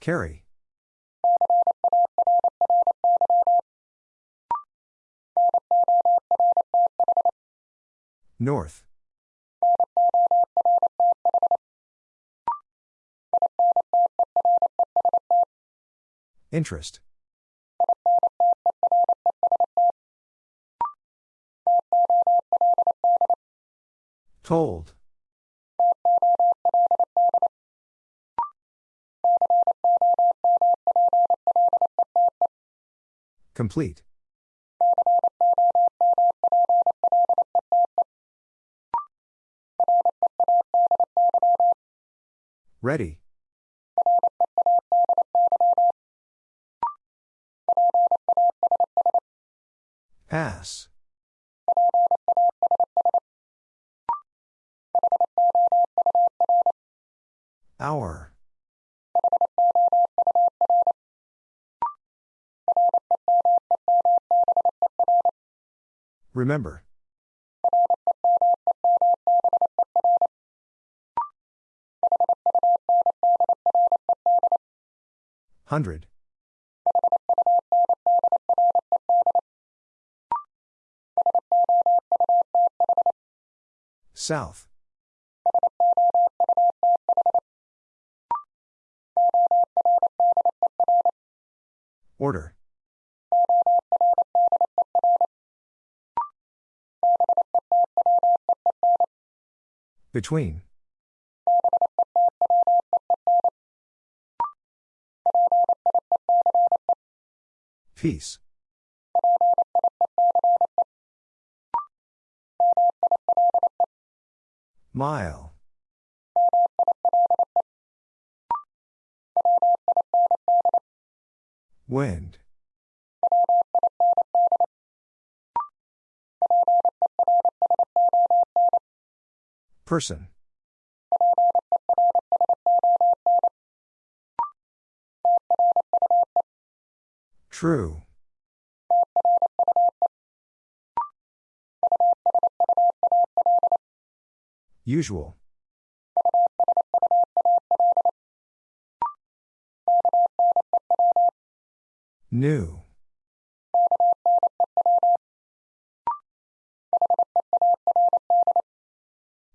Carry. North. Interest. Told. Complete. Ready. Pass. Hour. Remember. Hundred. South. Order. Between. Peace. Mile. Wind. Person. True. Usual. New.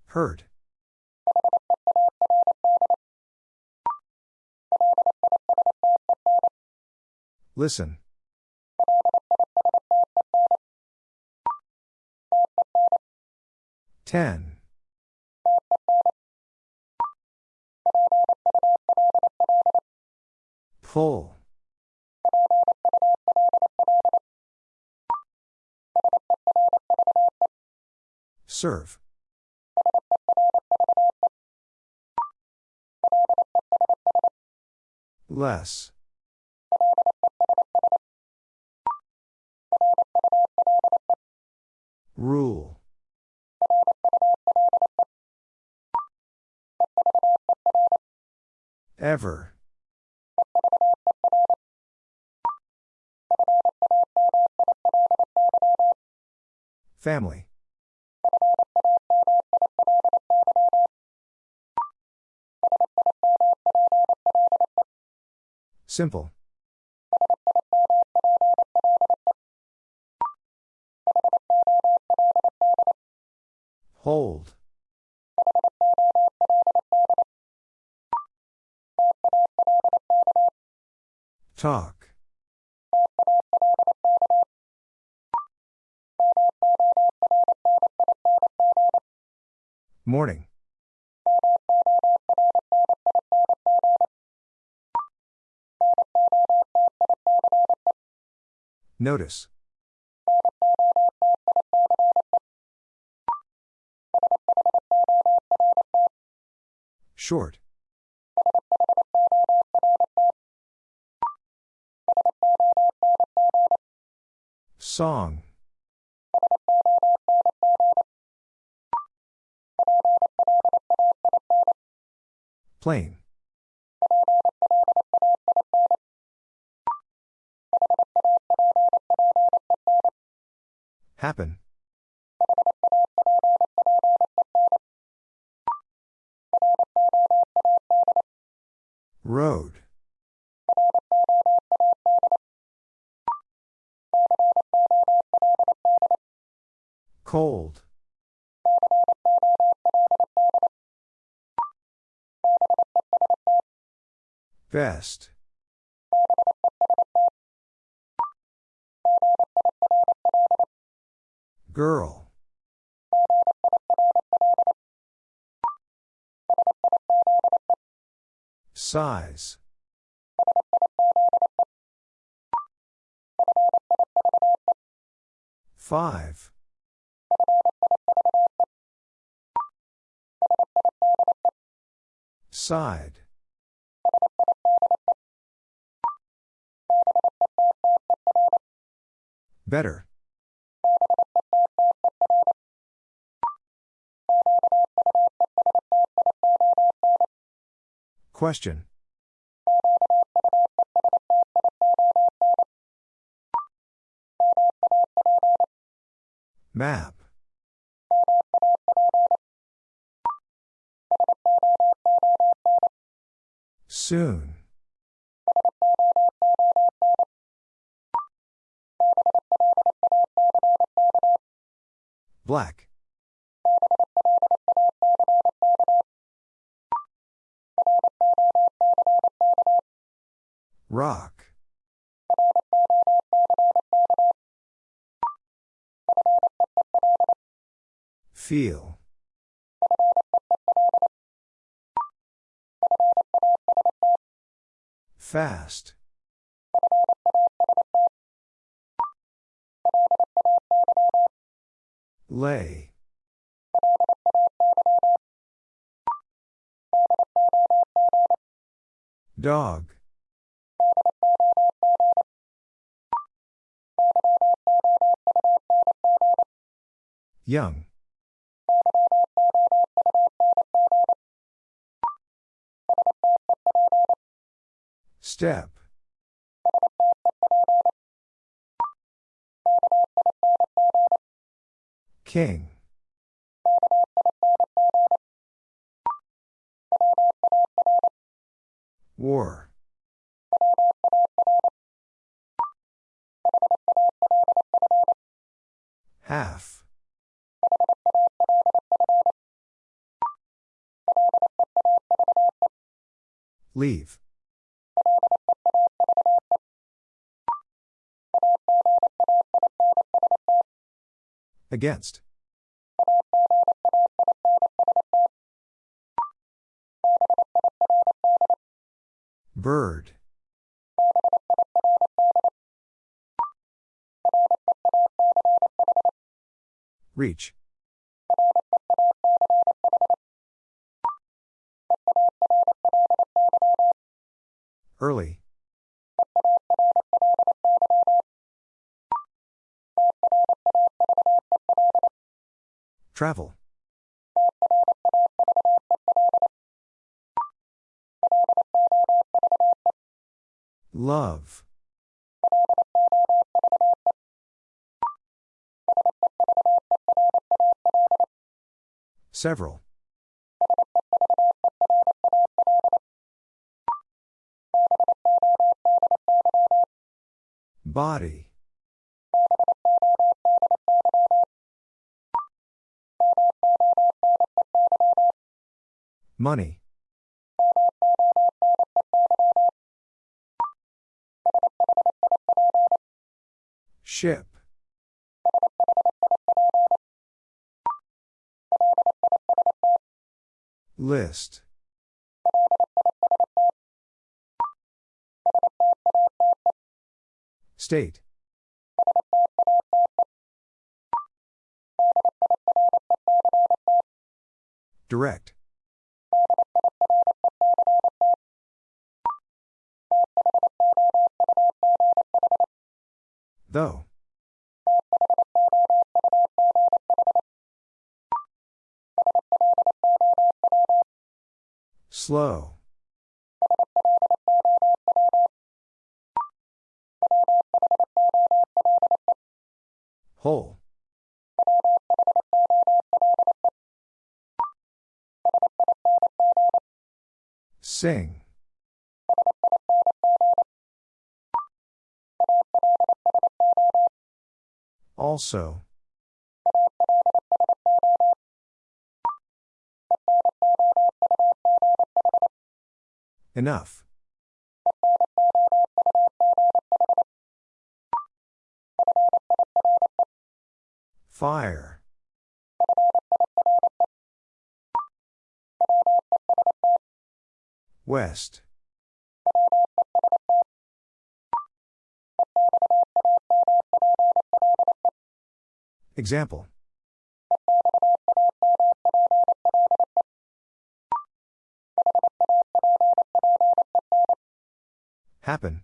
Hurt. Listen. Ten. Pull. Serve. Less. Rule. Ever. Family. Simple. Hold. Talk. Morning. Notice. Short. Song. Plain. Happen. Road. Cold. Best. Girl. Size. Five. Side. Better. Question. Map. Soon. Black. Rock. Feel. Fast. Lay. Dog. Young. Step. King. War. Half. Leave. Against. Bird. Reach. Early. Travel. Love. Several. Body. Money. Ship. List. State. Direct. Though. Slow. Whole. Sing. Also. Enough. Fire. West. Example. Happen.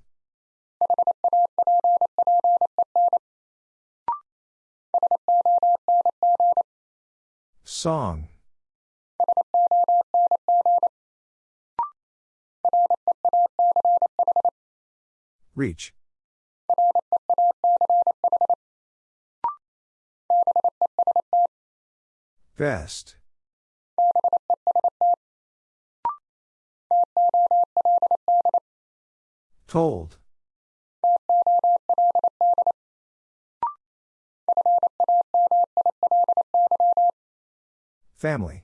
Song. Reach. Best. Told. Family.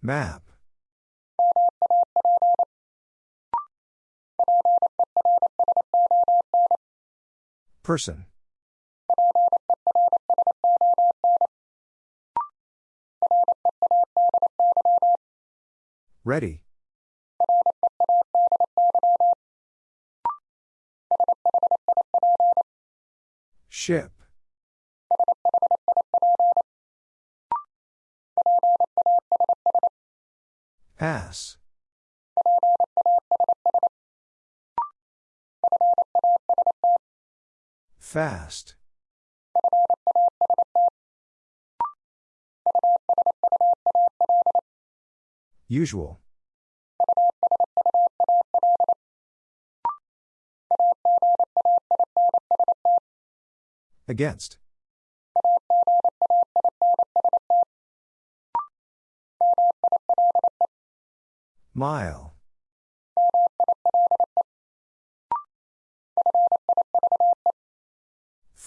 Map. Person. Ready. Ship. Pass. Fast. Usual. Against. Mile.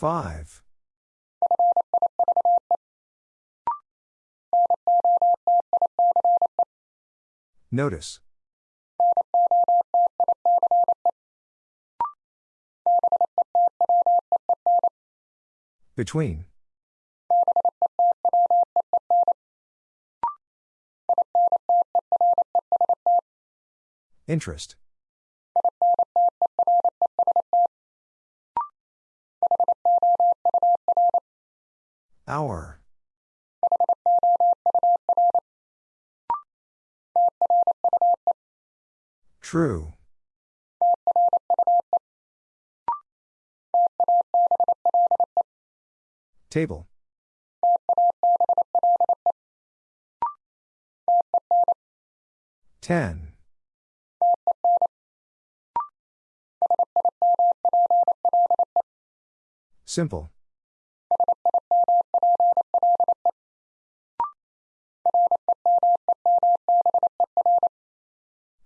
Five. Notice. Between. Interest. Hour. True. Table. Ten. Simple.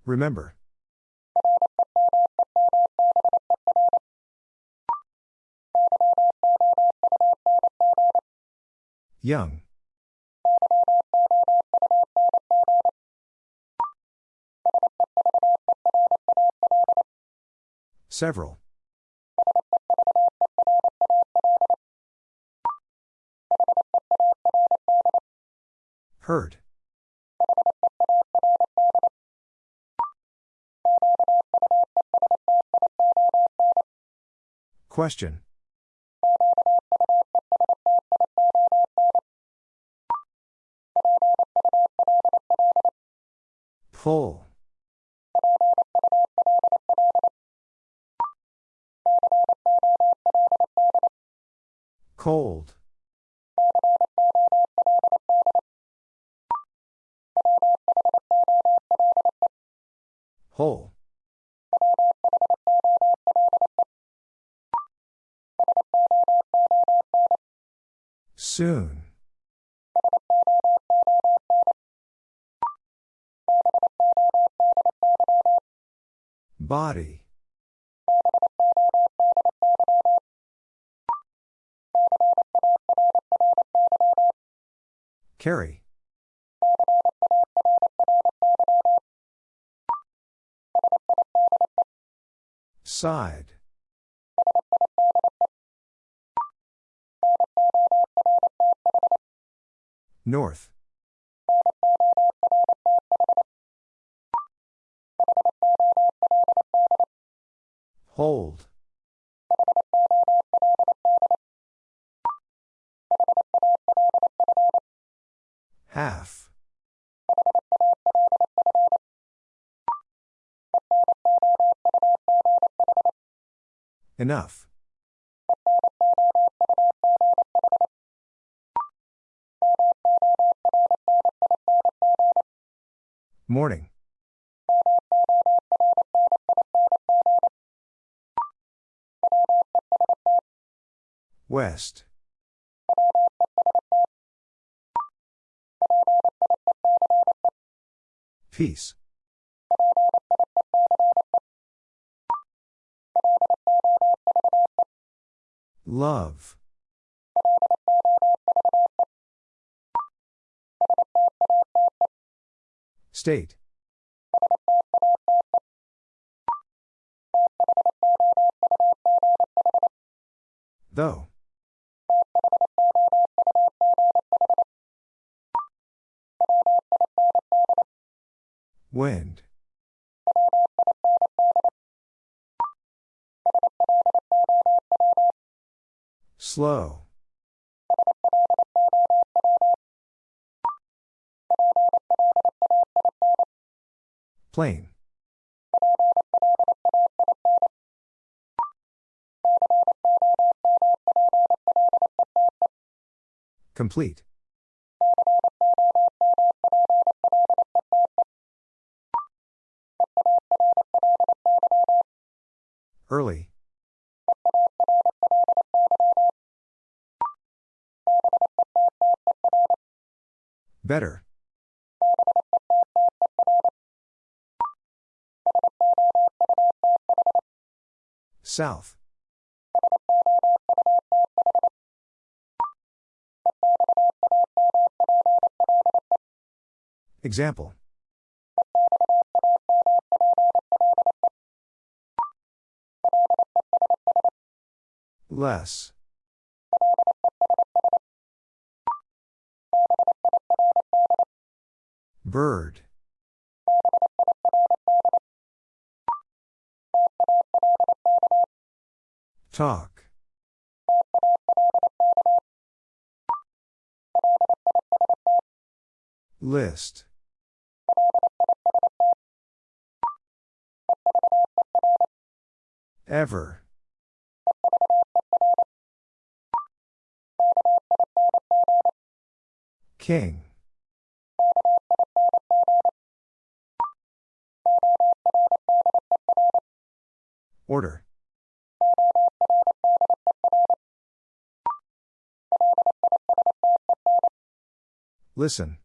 Remember. Young. Several. Heard. Question. Pull. Cold. Whole. Soon. Body. Carry. Side. North. Hold. Half. Enough. Morning. West. Peace. Love. State. Though. Wind. Slow. Plain. Complete. Early. Better. South. Example. Less. Bird. Talk. List. Ever. King. Order. Listen.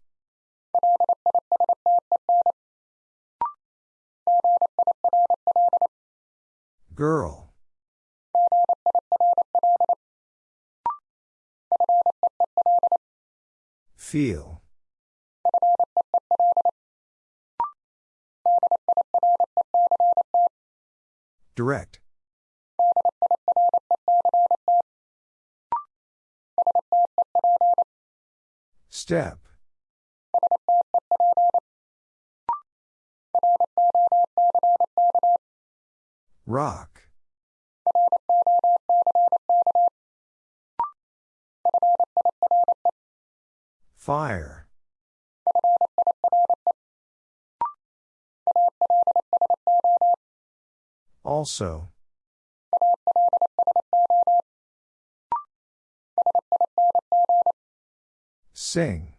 Girl. Feel. Direct. Step. Rock. Fire. Also. Sing.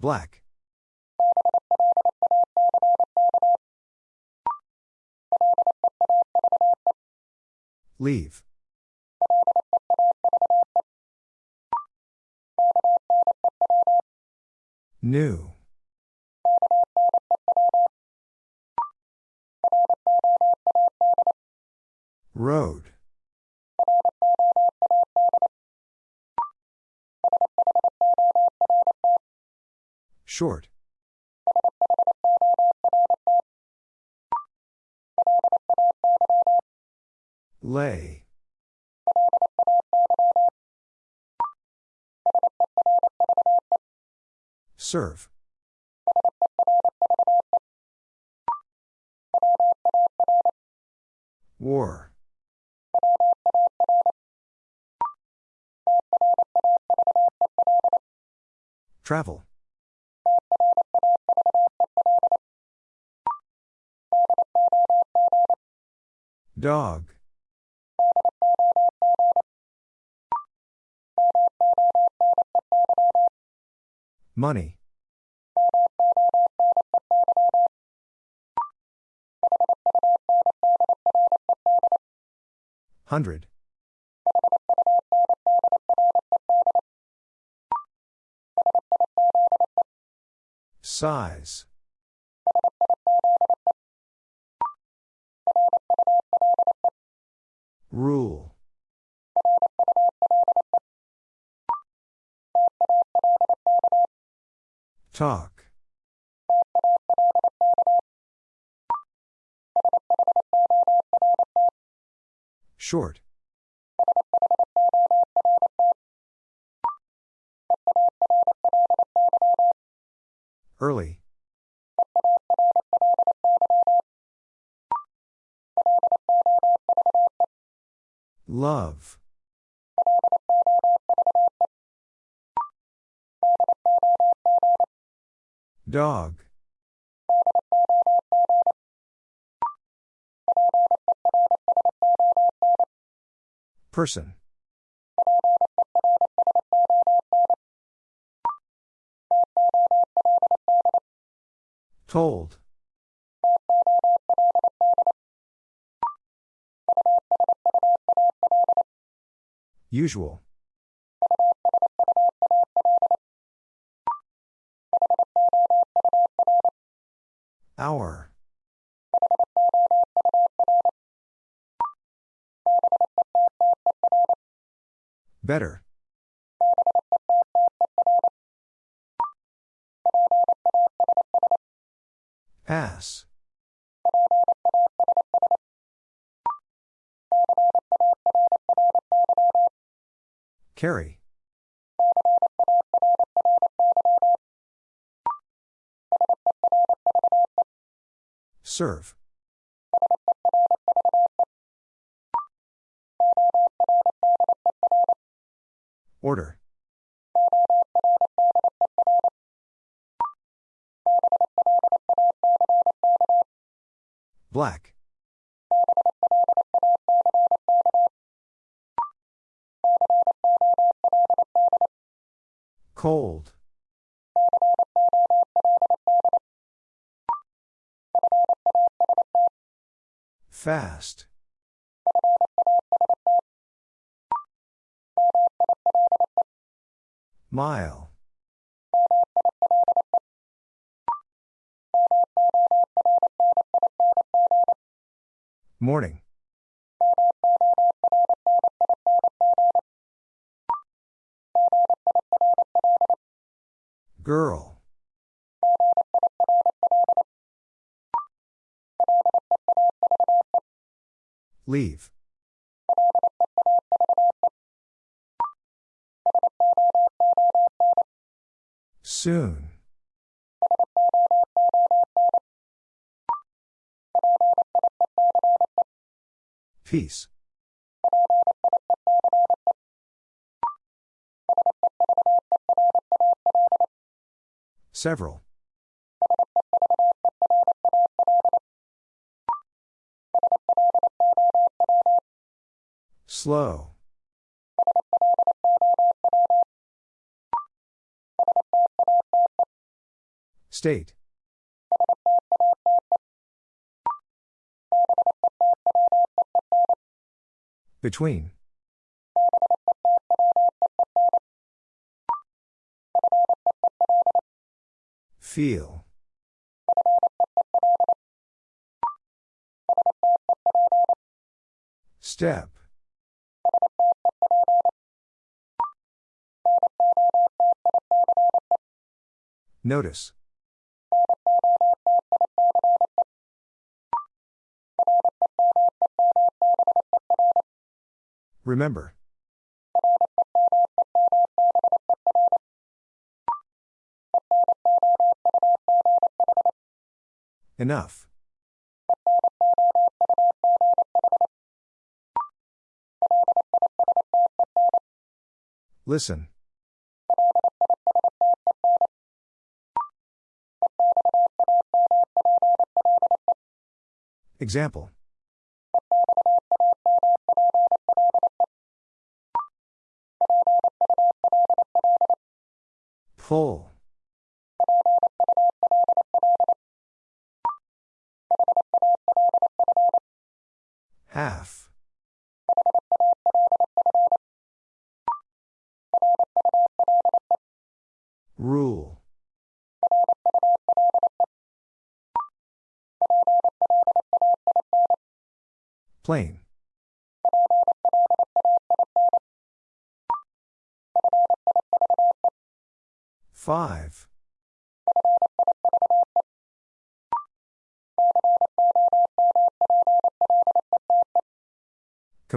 Black. Leave. New. Road. Short. Lay. Serve. War. Travel. Dog. Money. Hundred. Size. Rule. Talk. Short. Early. Love. Dog. Person. Told. Usual. Hour. Better. Pass. Carry. Serve. Order. Black. Cold. Fast. Mile. Morning. Girl. Leave. Soon. Peace. Several. Slow. State. Between. Feel. Step. Notice. Remember. Enough. Listen. Example. Pull. Half. Rule. Plain. Five.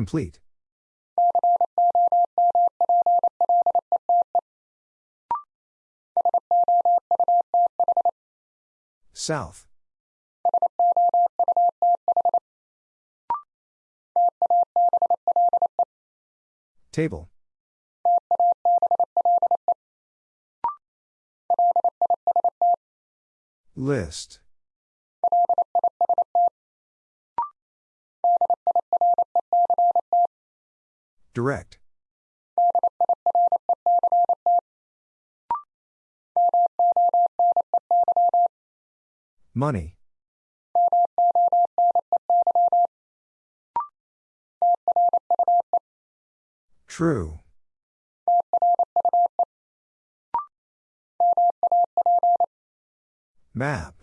Complete. South. Table. List. Direct. Money. True. Map.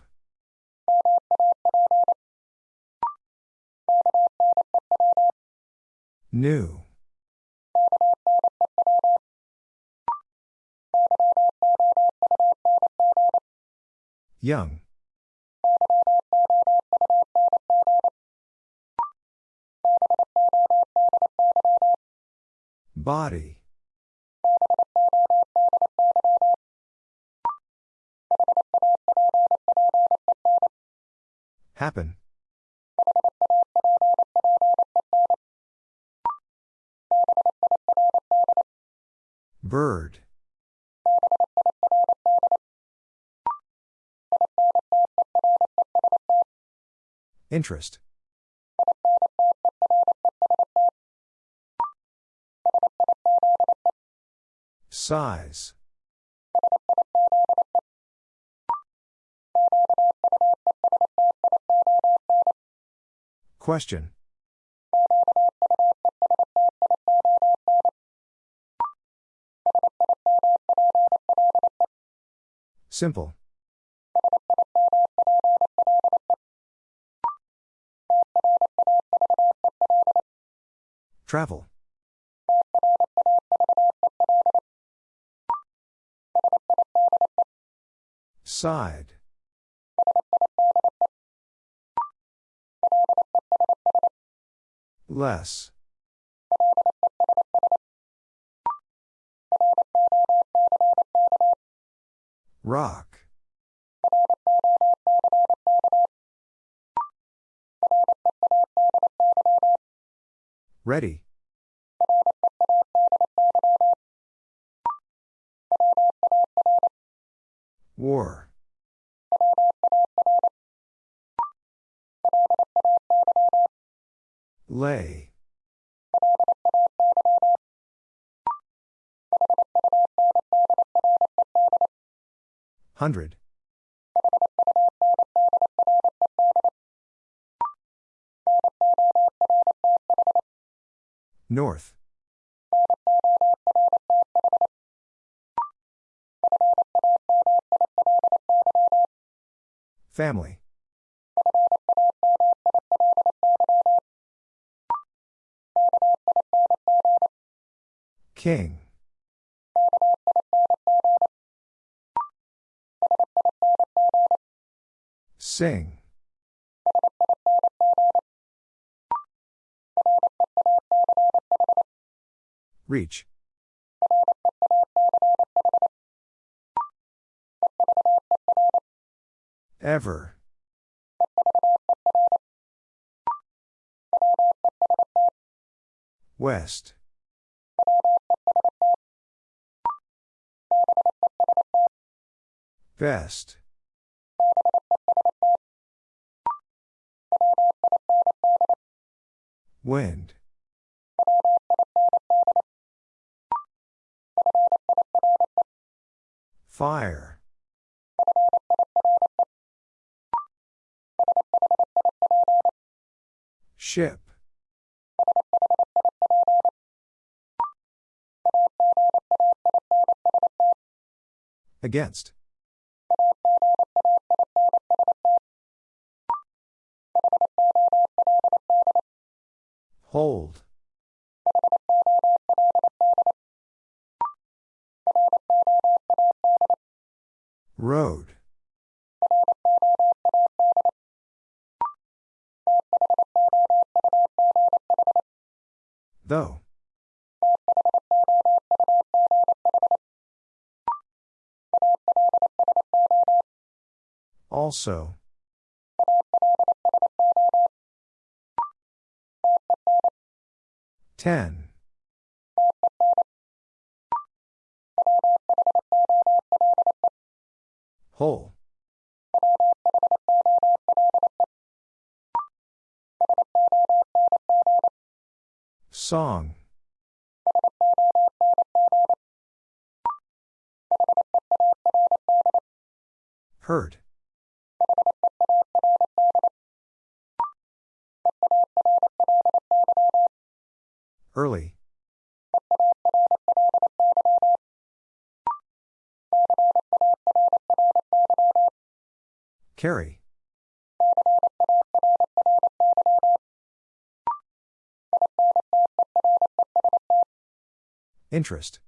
New. Young. Body. Happen. Bird. Interest. Size. Question. Simple. Travel. Side. Less. Rock. Ready. War. Lay. Hundred. North. Family. King. Sing. Reach. Ever. West. Best. Wind. Fire. Ship. Against. Hold. Road. Though. Also. Ten. Whole. Song. Hurt. Early. Carry. Interest.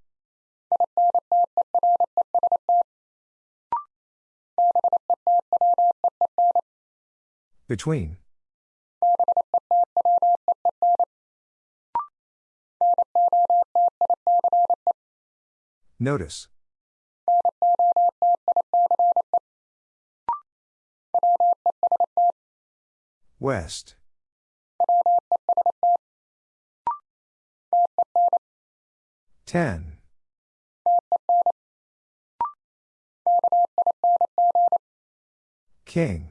Between. Notice. West. Ten. King.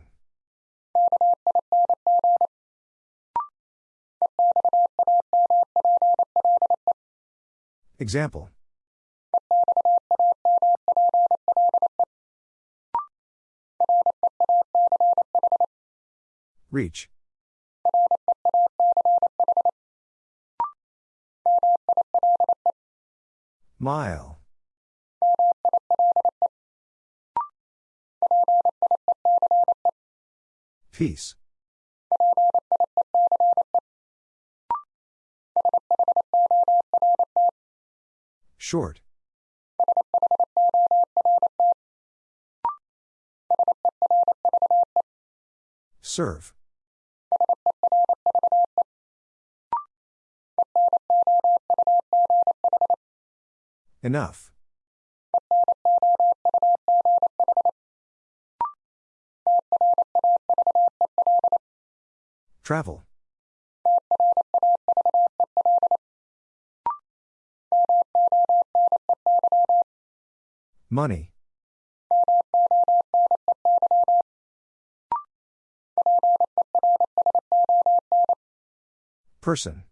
Example. Reach. Mile. Peace. Short. Serve. Enough. Travel. Money. Person.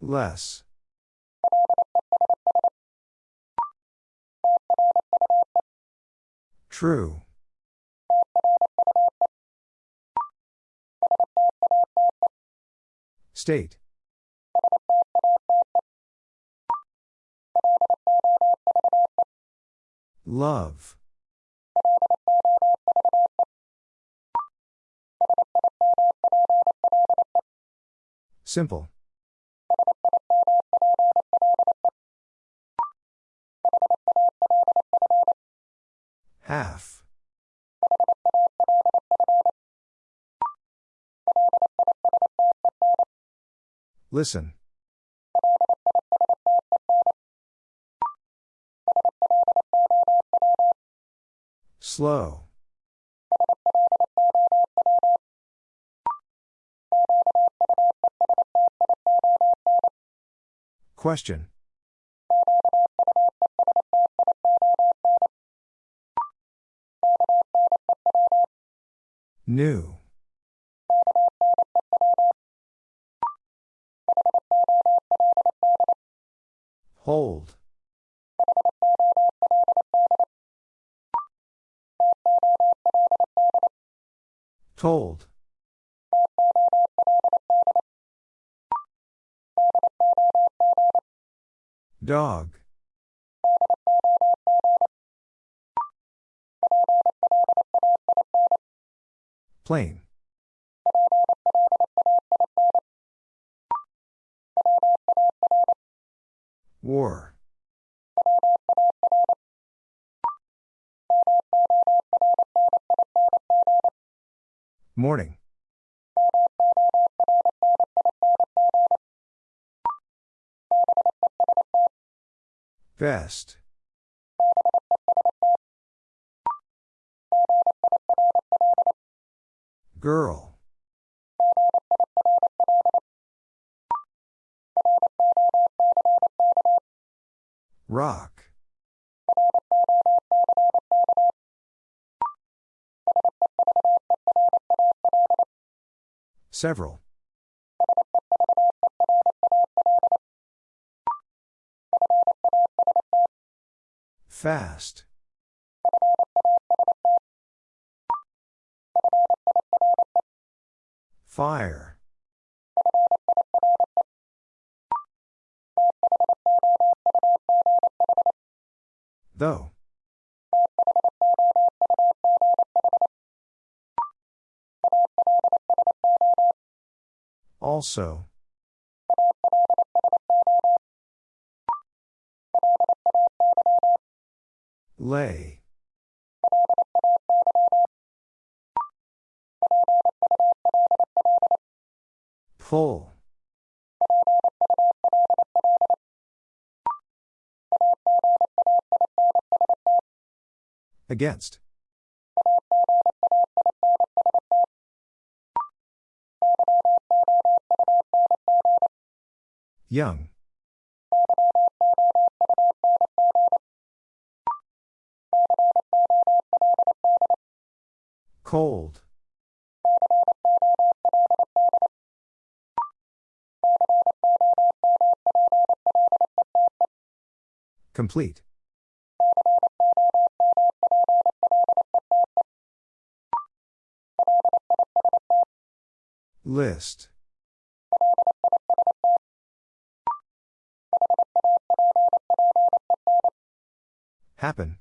Less. True. State. Love. Simple. Half. Listen. Slow. Question. New. Hold. Told. Dog. Plain. War. Morning. Best. Girl. Rock. Several. Fast. Fire. Though. Also. Lay. Pull. Against. Young. Cold. Complete. List. Happen.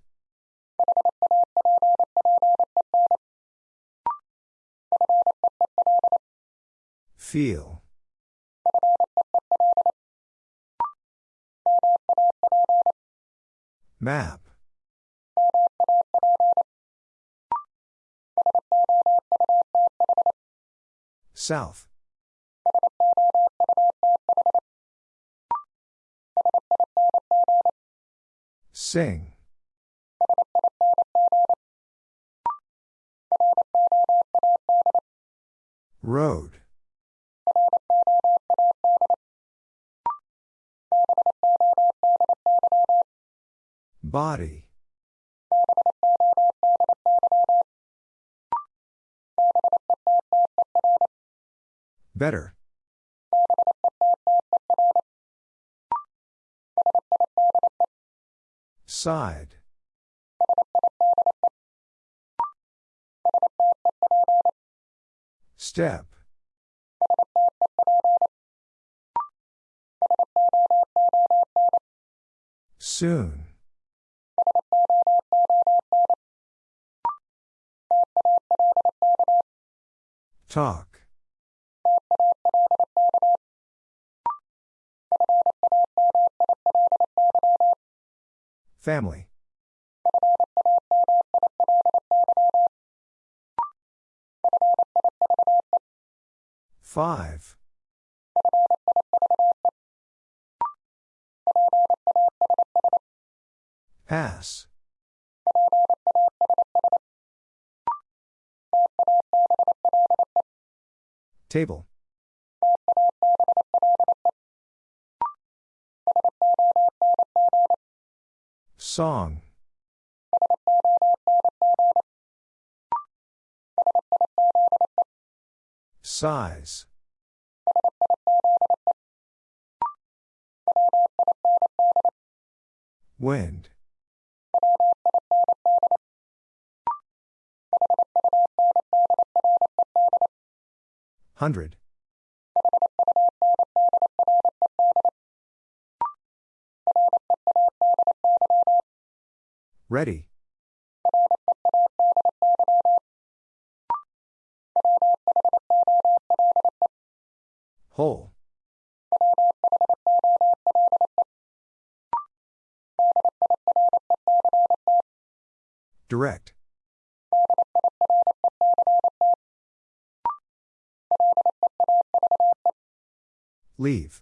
Feel. Map. South. Sing. Road. Body. Better. Side. Step. Soon. Talk. Family. Five. Pass. Table. Song. Size. Wind. Hundred. Ready. Whole. Direct. Leave.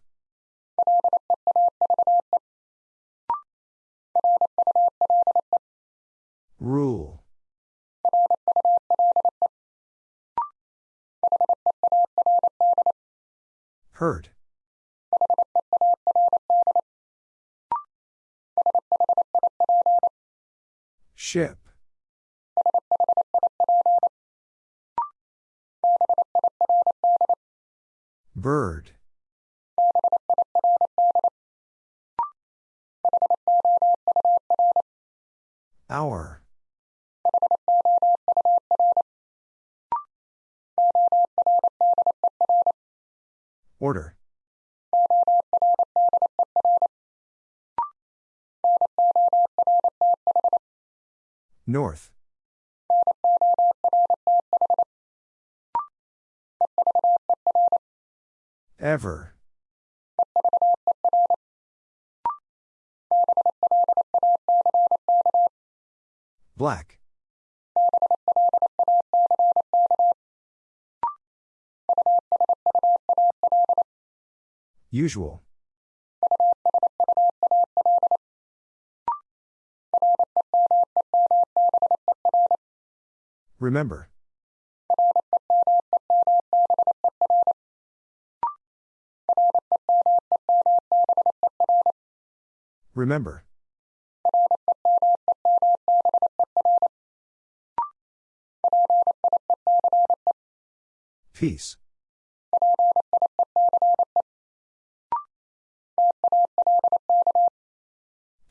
Rule. Hurt. Ship. Bird. Hour. Order. North. Ever. Black. Usual. Remember. Remember. Peace.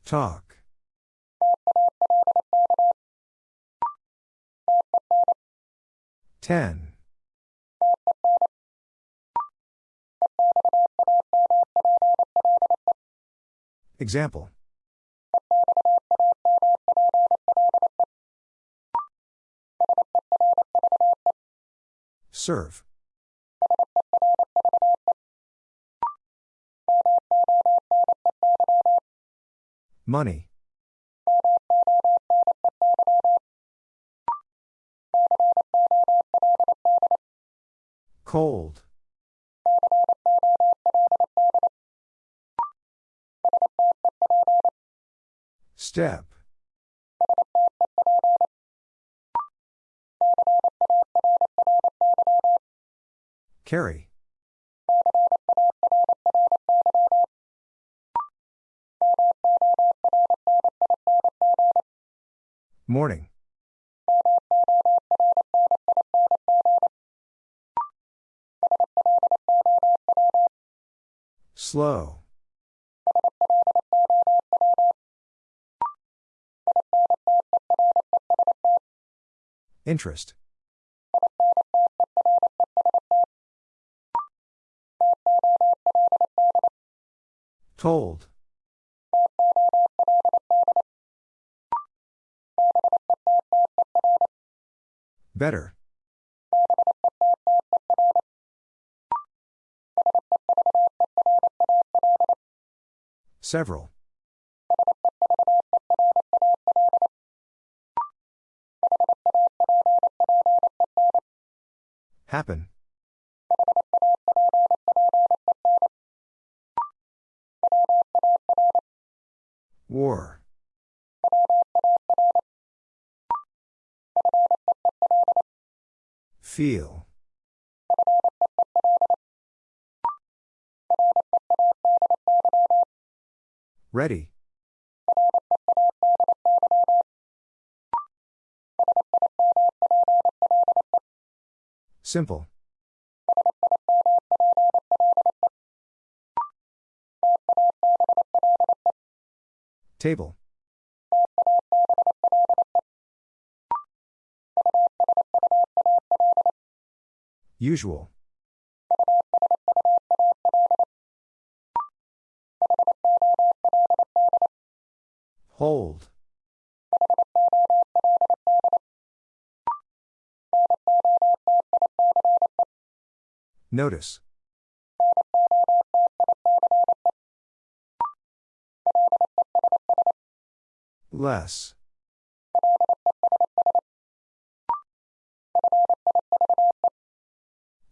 Talk. Ten. Example. Serve. Money. Cold. Step. Carry. Morning. Slow. Interest. Told. Better. Several. Happen. War. Feel. Ready. Simple. Table. Usual. Hold. Notice. Less.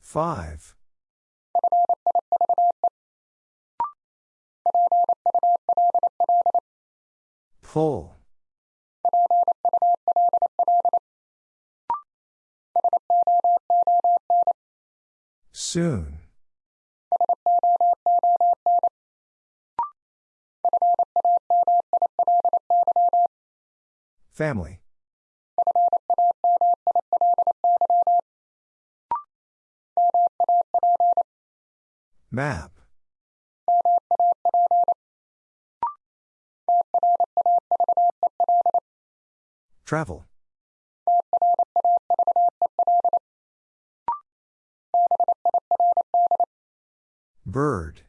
Five. Pull. Soon. Family. Map. Travel. Bird.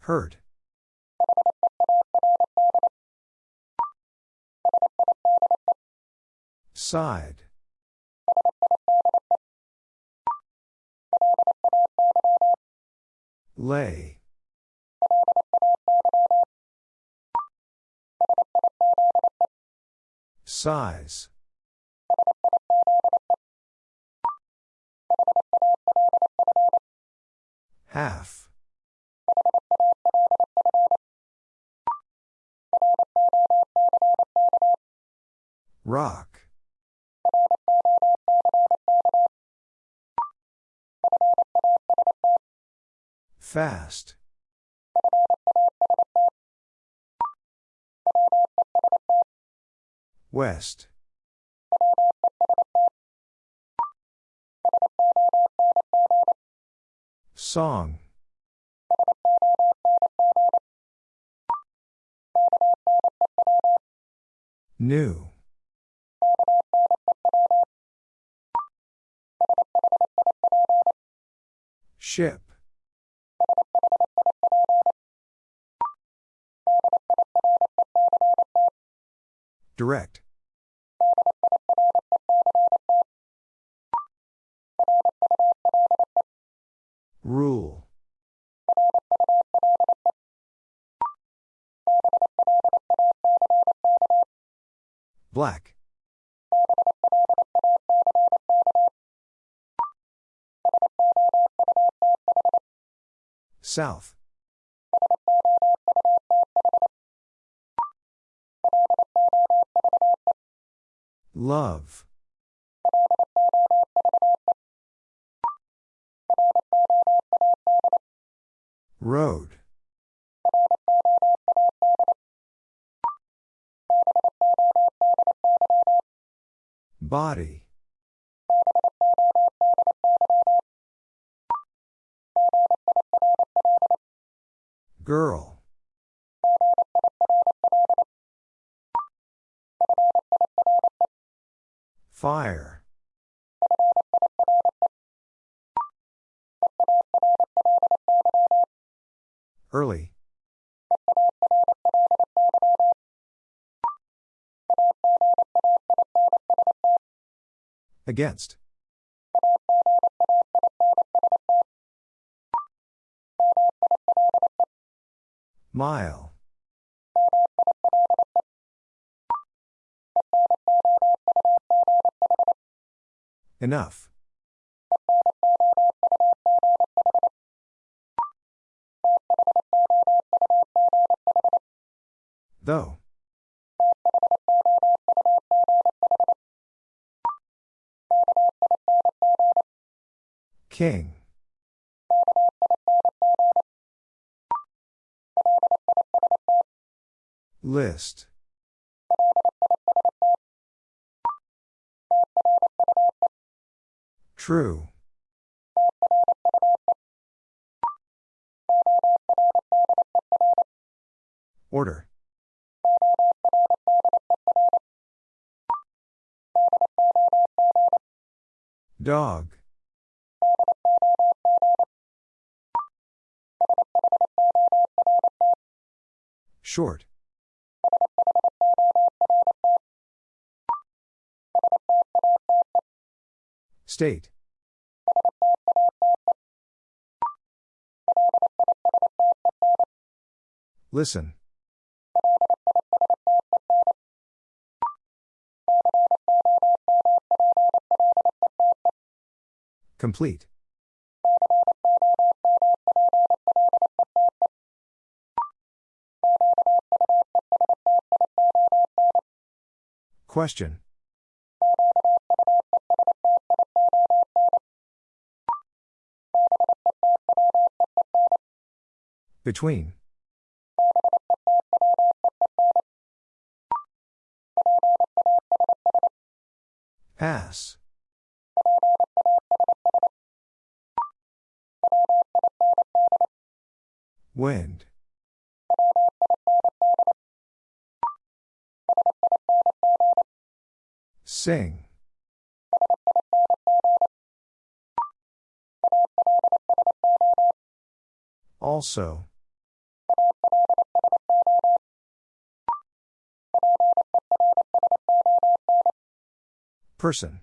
Hurt. Side. Lay. Size. Half. Rock. Fast. West. Song. New. Ship. Direct. Rule. Black. South. Love. Road. Body. Girl. Fire. Early. Against. Mile. Enough. Though. King. List. True. Order. Dog. Short. State. Listen. Complete. Question. Between. Pass. Wind. Sing. Also. Person.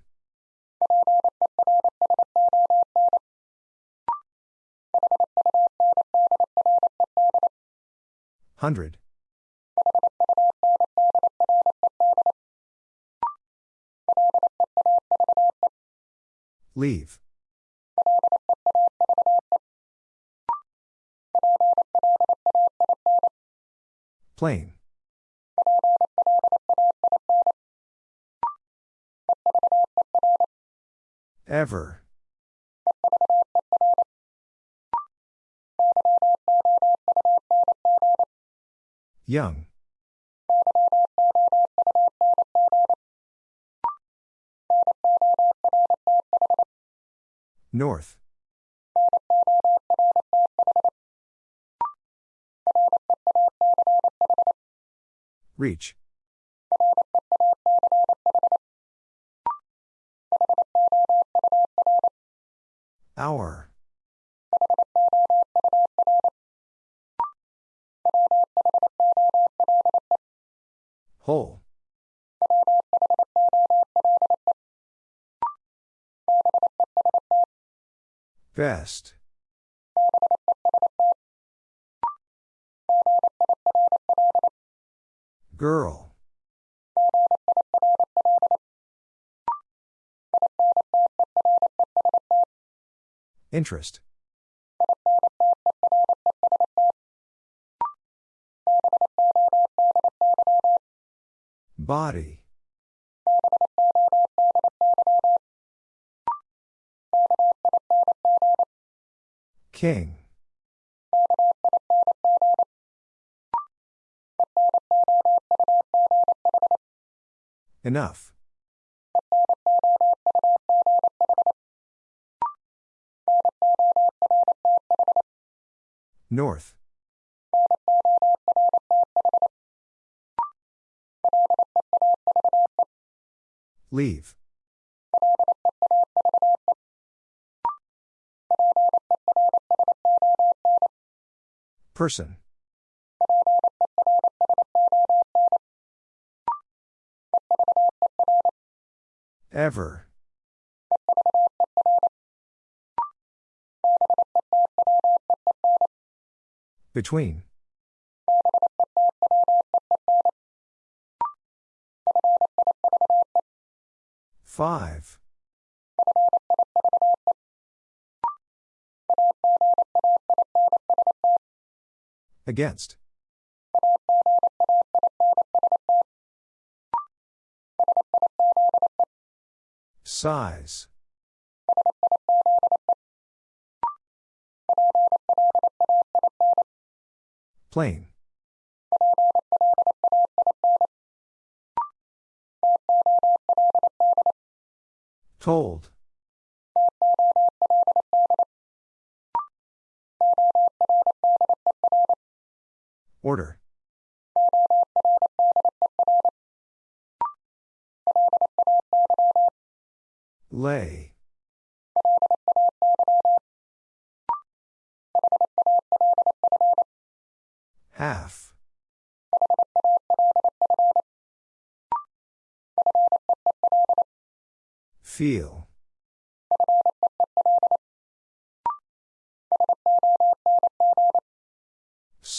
Hundred. Leave. Plain. Ever. Young. North. Reach. Hour. Whole. Best. Girl. Interest. Body. King. Enough. North. Leave. Person. Ever. Between. Five. Against. Size. Plain. Told. Order. Lay. Half. Feel.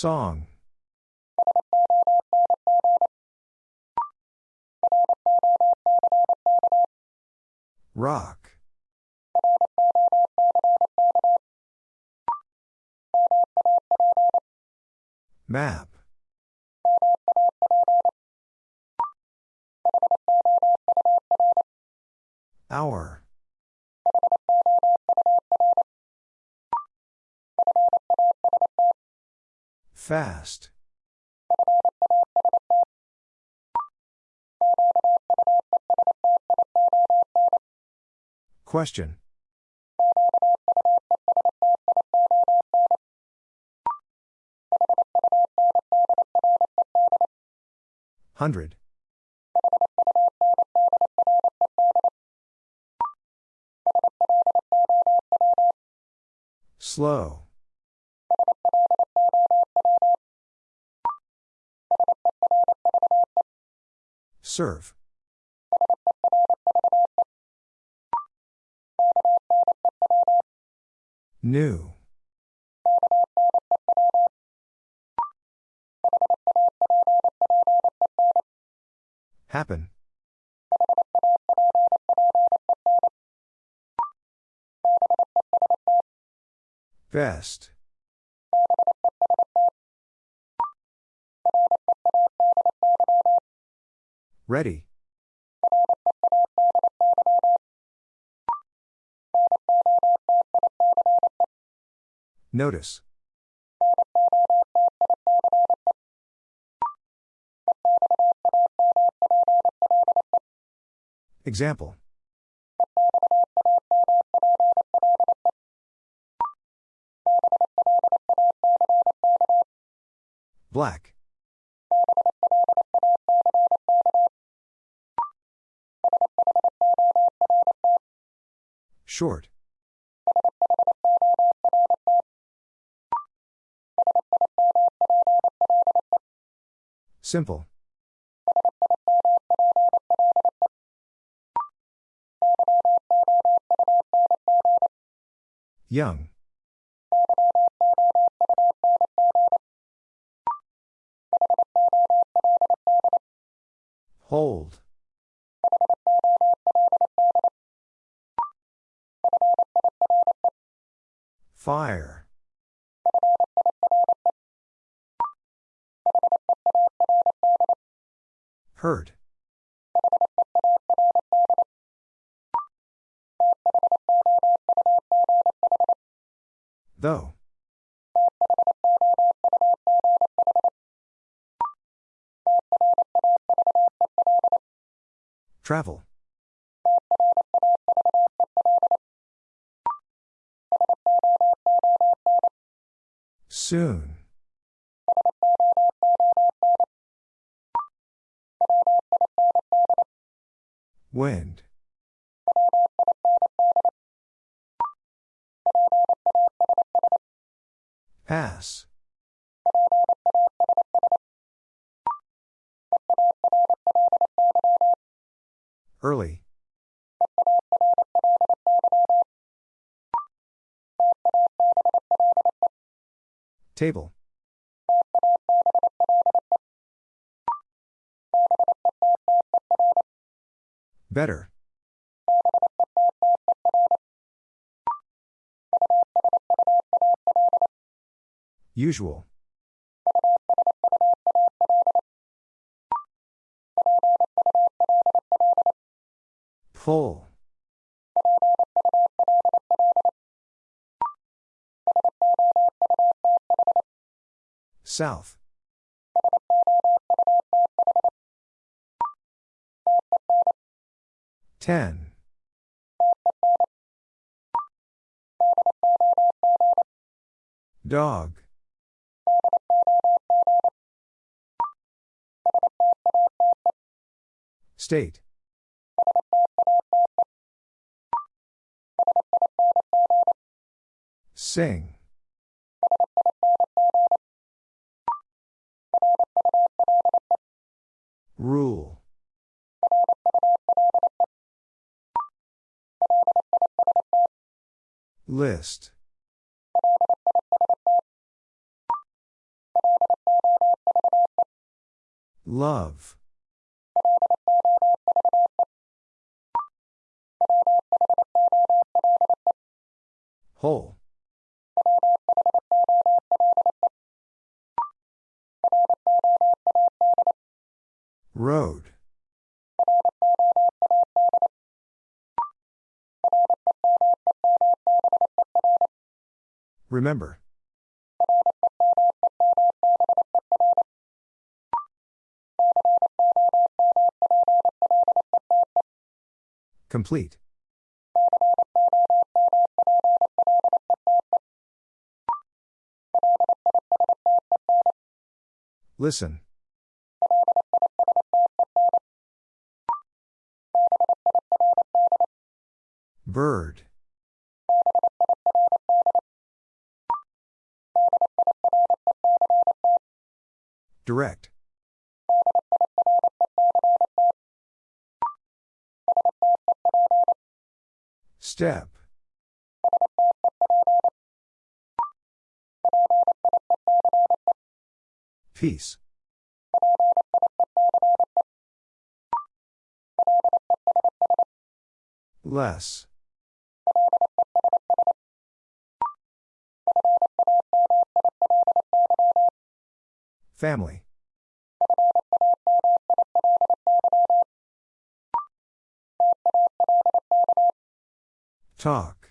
Song. Rock. Map. Hour. Fast. Question. Hundred. Slow. Serve. New. Happen. Best. Ready. Notice. Example. Black. Short. Simple. Young. Hold. Fire. Hurt. Though. Travel. Soon. Wind. Pass. Early. Table. Better. Usual. Pull. South. Ten. Dog. State. Sing. Rule. List. Love. Whole. Road. Remember. Complete. Listen. Bird. Direct. Step. Peace. Less. Family. Talk.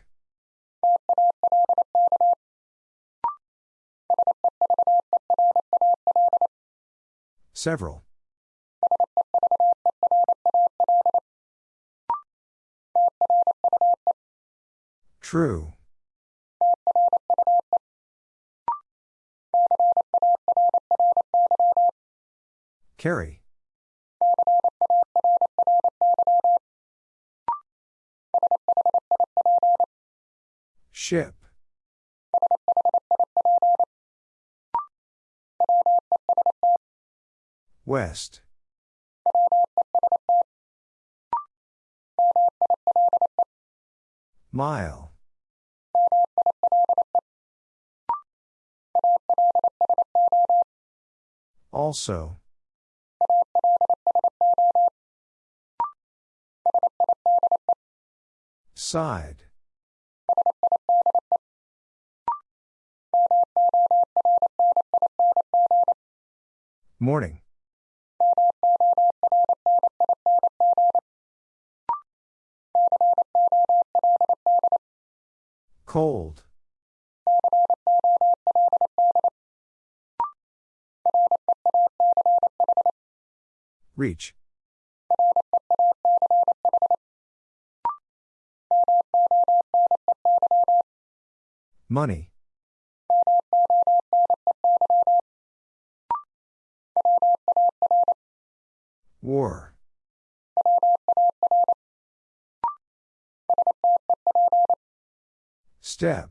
Several. True. Carry. Ship. West. Mile. Also. Side. Morning. Cold. Reach. Money. War. Step.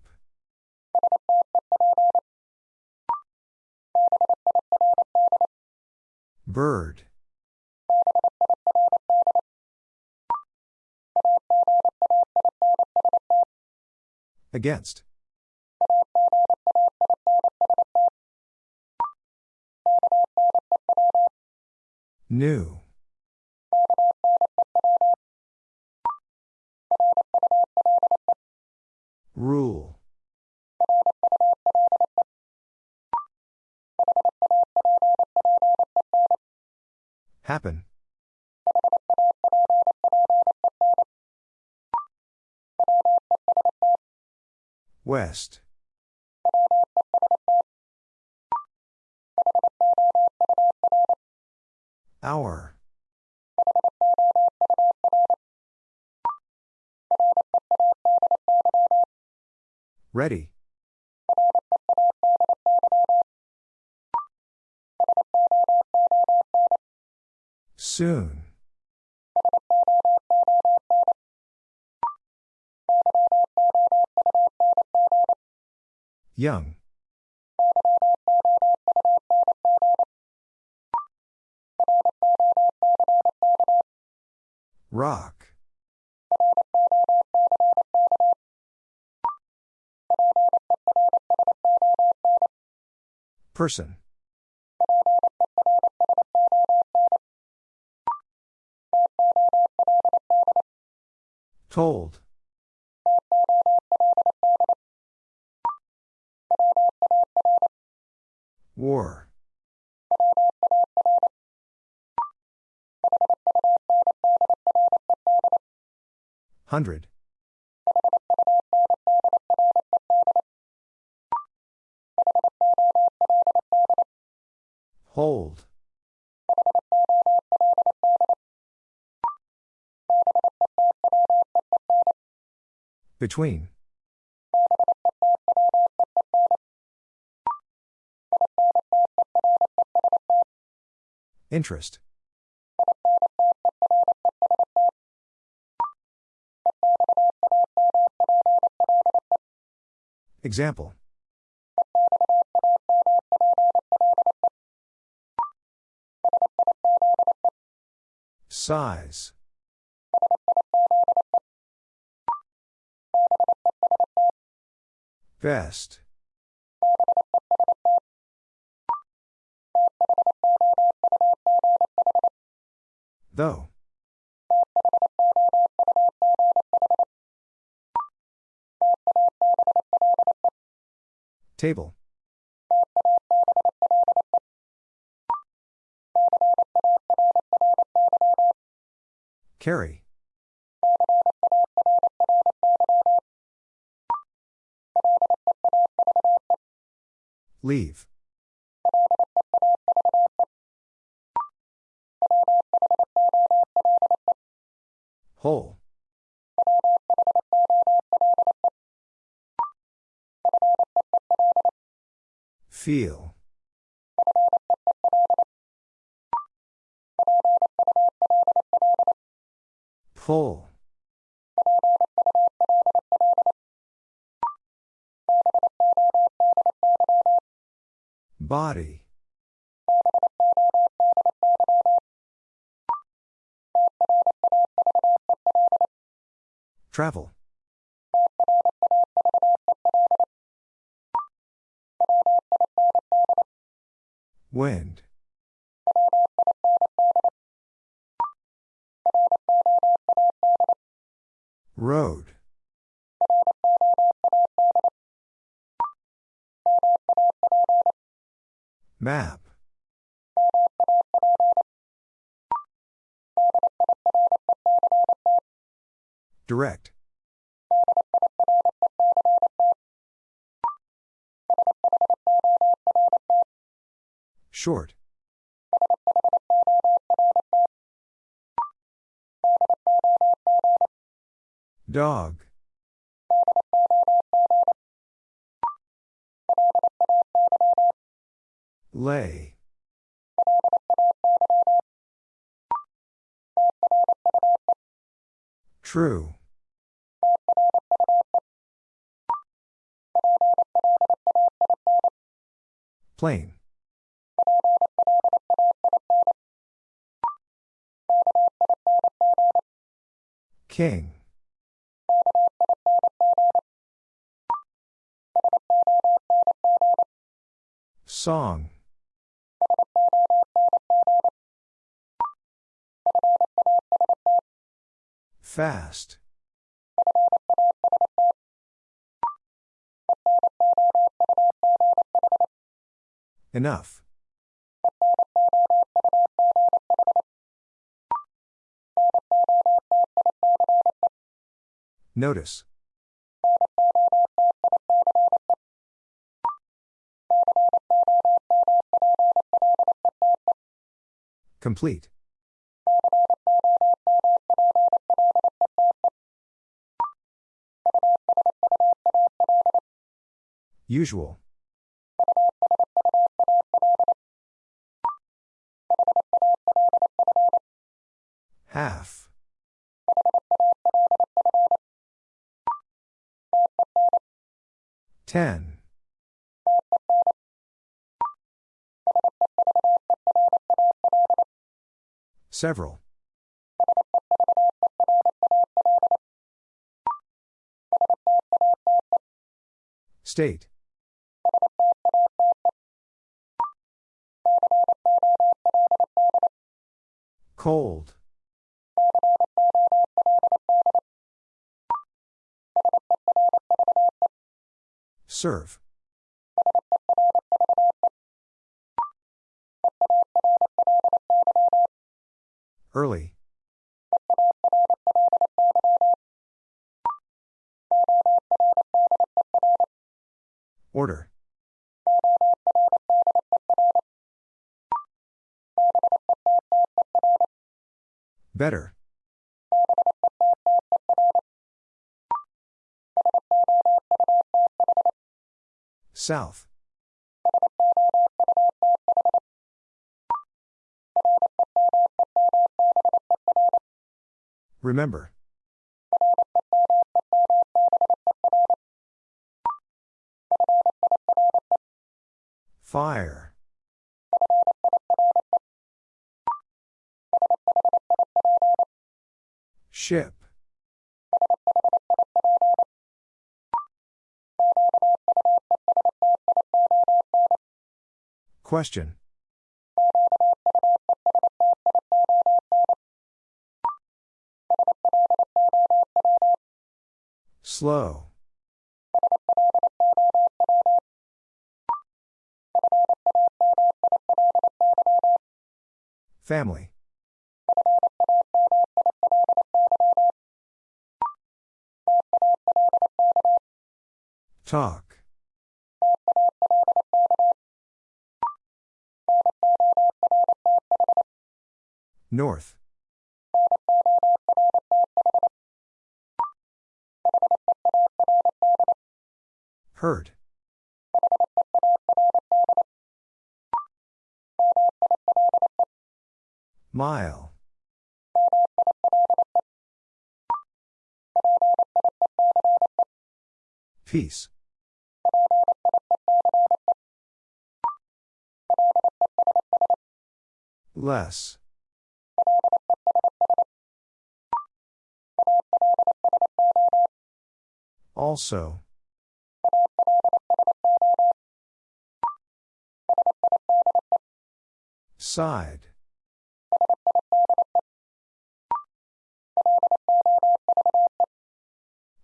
Bird. Against. New. West. Hour. Ready. Soon. Young. Rock. Person. Told. War. Hundred. Hold. Between. Interest. Example. Size. Best. Though. Table. Carry. Leave. Whole. Feel. Pull. Body. Travel. Wind. Road. Map. Direct. Short. Dog. Lay. True. Plain. King. Song. Fast. Enough. Notice. Complete. Usual. Half. Ten. Several. State. Cold. Serve. Early. Order. Better. South. Remember. Fire. Ship. Question. Slow. Family. Talk. North. Hurt. Mile. Peace. Less. Also. Side.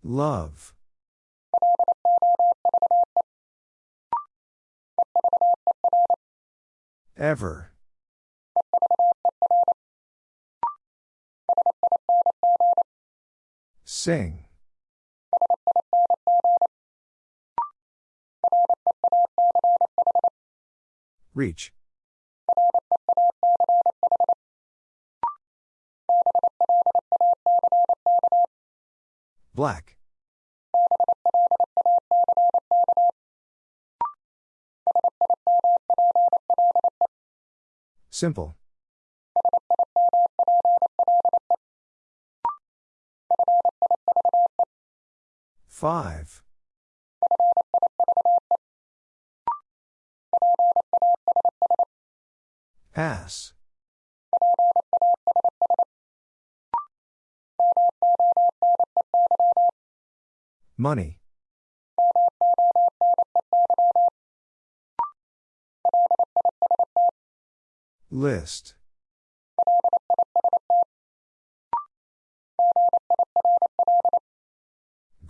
Love. Ever. Sing. Reach. Black. Simple. Five. Pass. Money. List.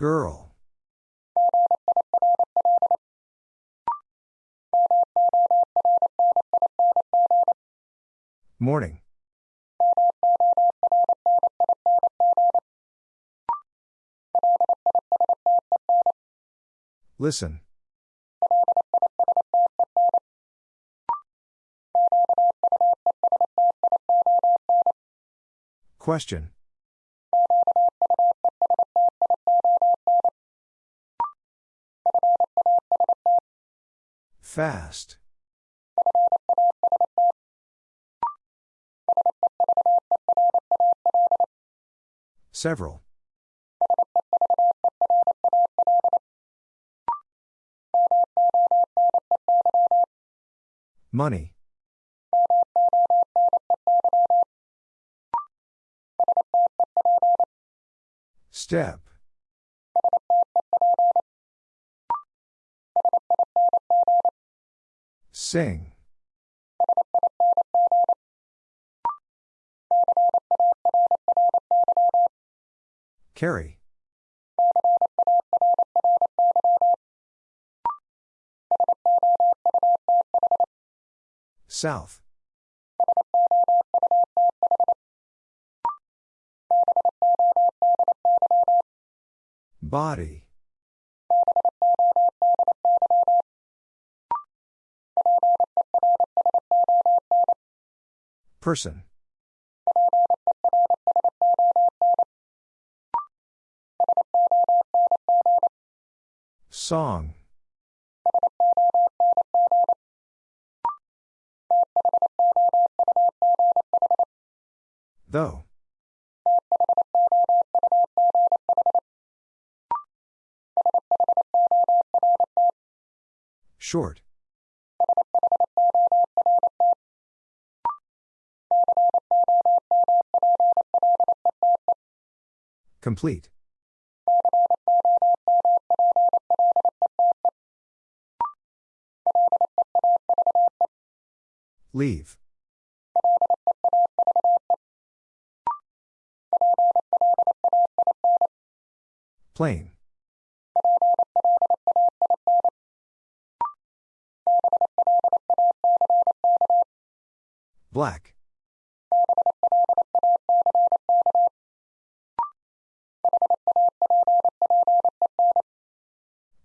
Girl. Morning. Listen. Question. Fast. Several. Money. Step. Sing. Carry. South. Body. Person. Song. Though. Short. Complete. Leave. Plain. Black.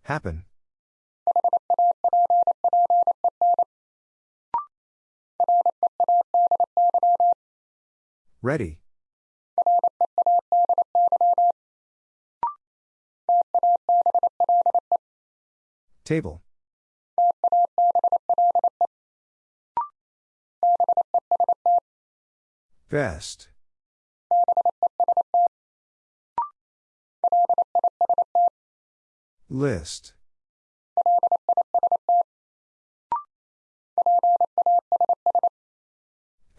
Happen. Ready. Table. Best. List.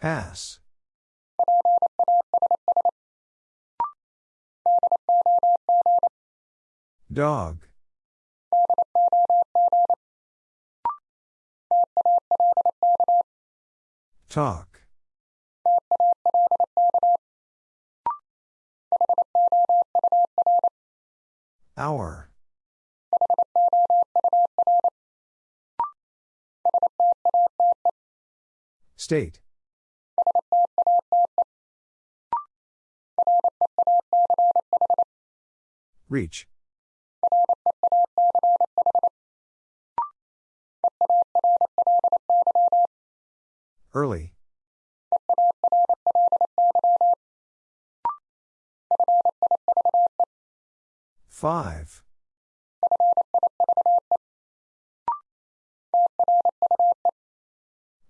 Ass. Dog. Talk. Hour. State. Reach. Early. Five.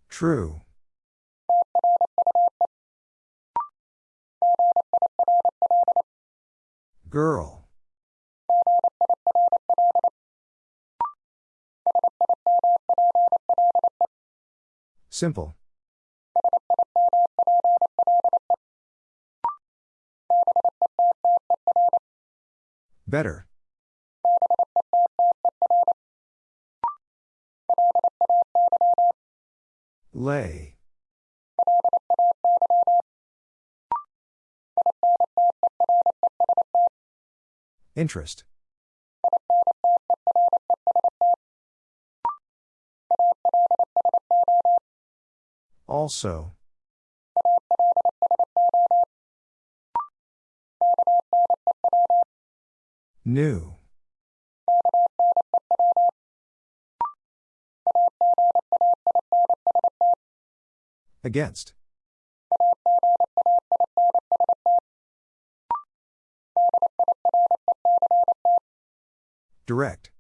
True. Girl. Simple. Better. Lay. Interest. Also. New. Against. Direct.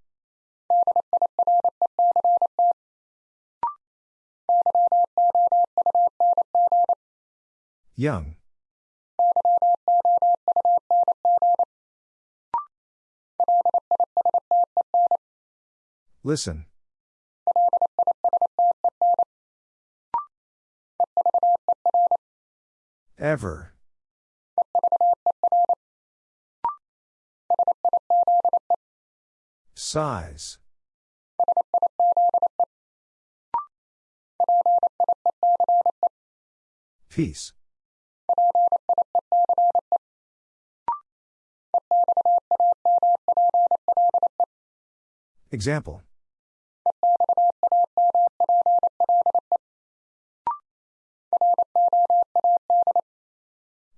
Young. Listen. Ever. Size. Peace. Example.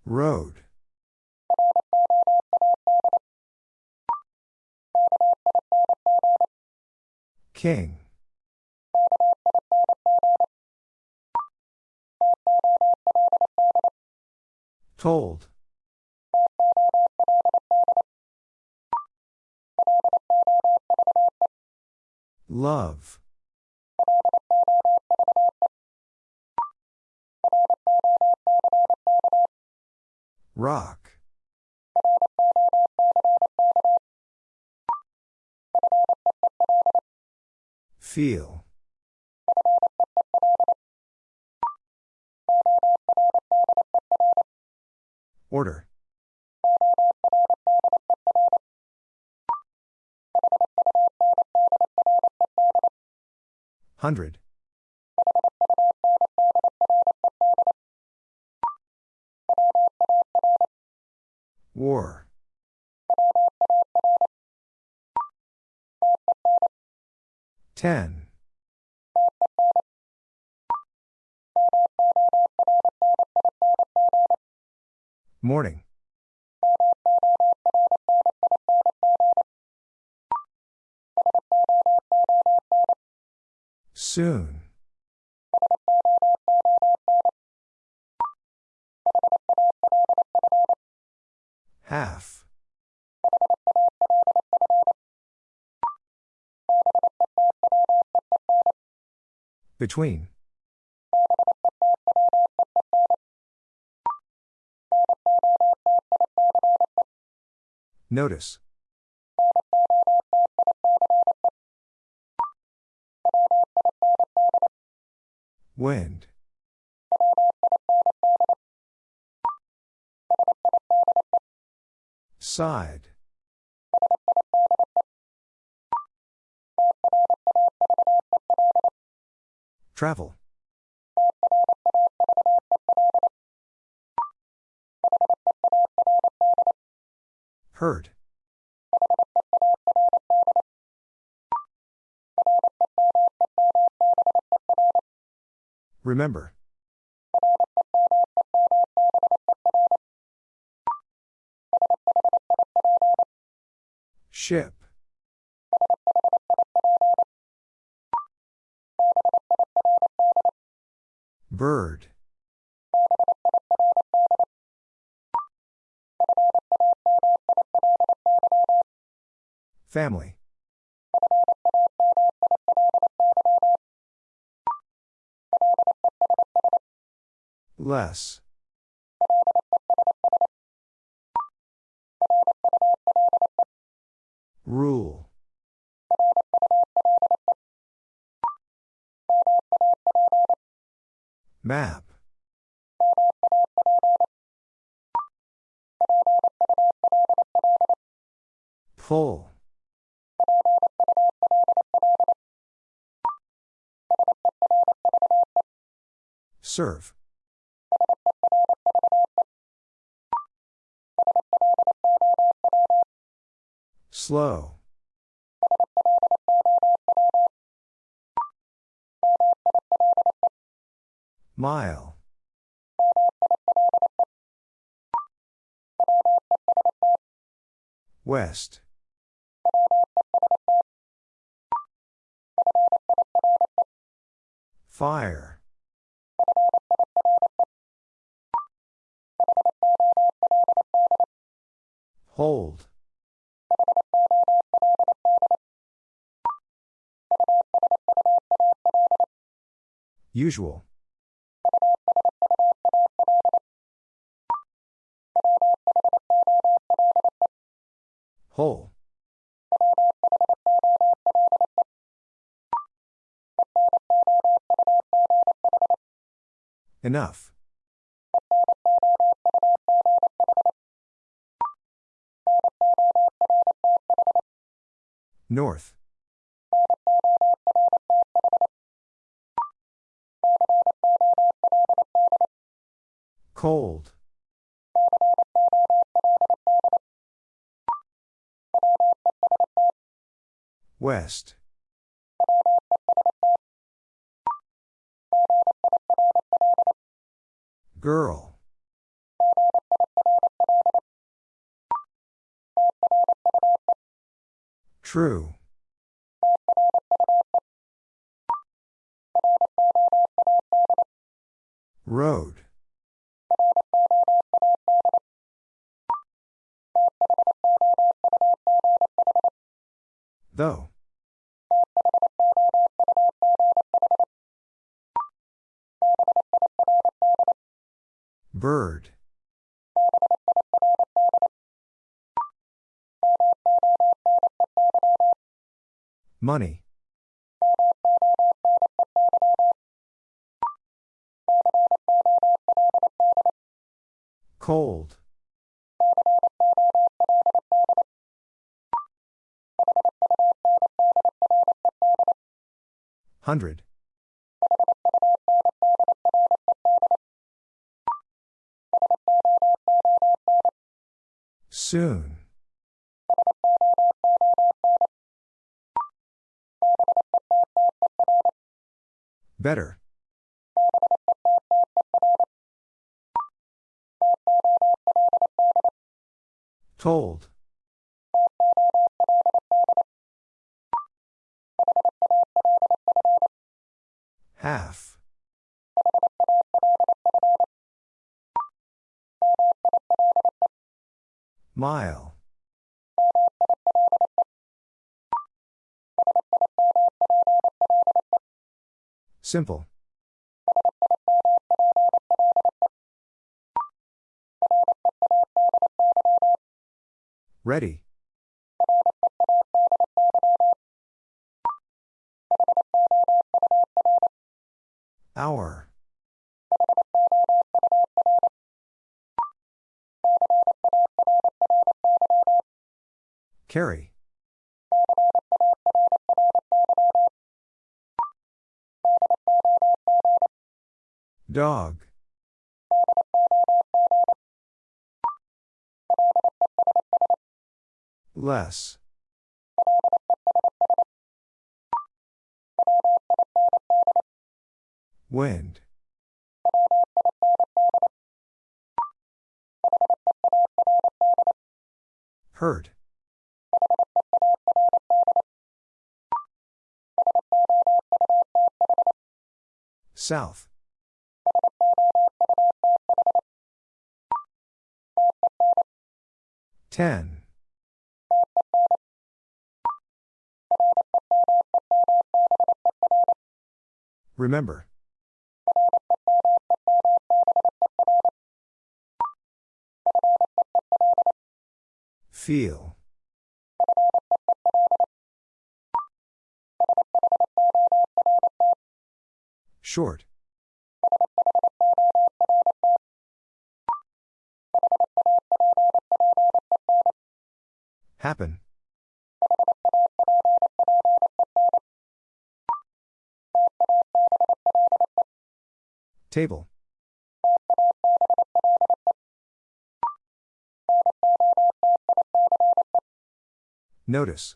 Road. King. Told. Love. Rock. Feel. Order. Hundred. War. Ten. Morning. Soon. Half. Between. Notice. Wind. Side. Travel. Hurt. Remember. Ship. Bird. Family. Less. Rule. Map. Pull. Serve. Slow. Mile. West. Fire. Hold. Usual. Whole. Enough. North. Cold. West. Girl. True. Road. Money. Cold. Hundred. Soon. Better. Told. Half. Mile. Simple. Ready. Hour. Carry. Dog. Less. Wind. Hurt. South. Ten. Remember. Feel. Short. Happen. Table. Notice.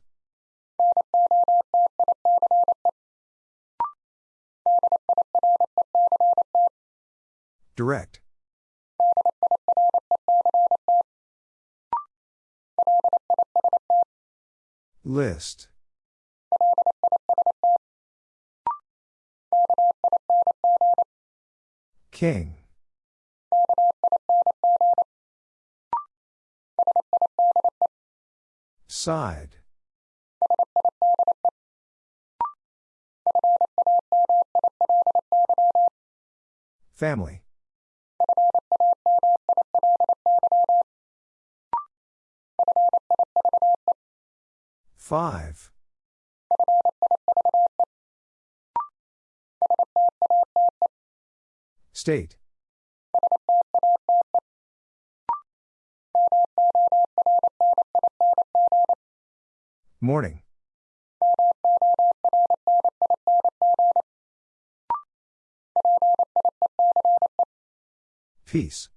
Direct. List. King. Side. Family. Five. State. Morning. Peace.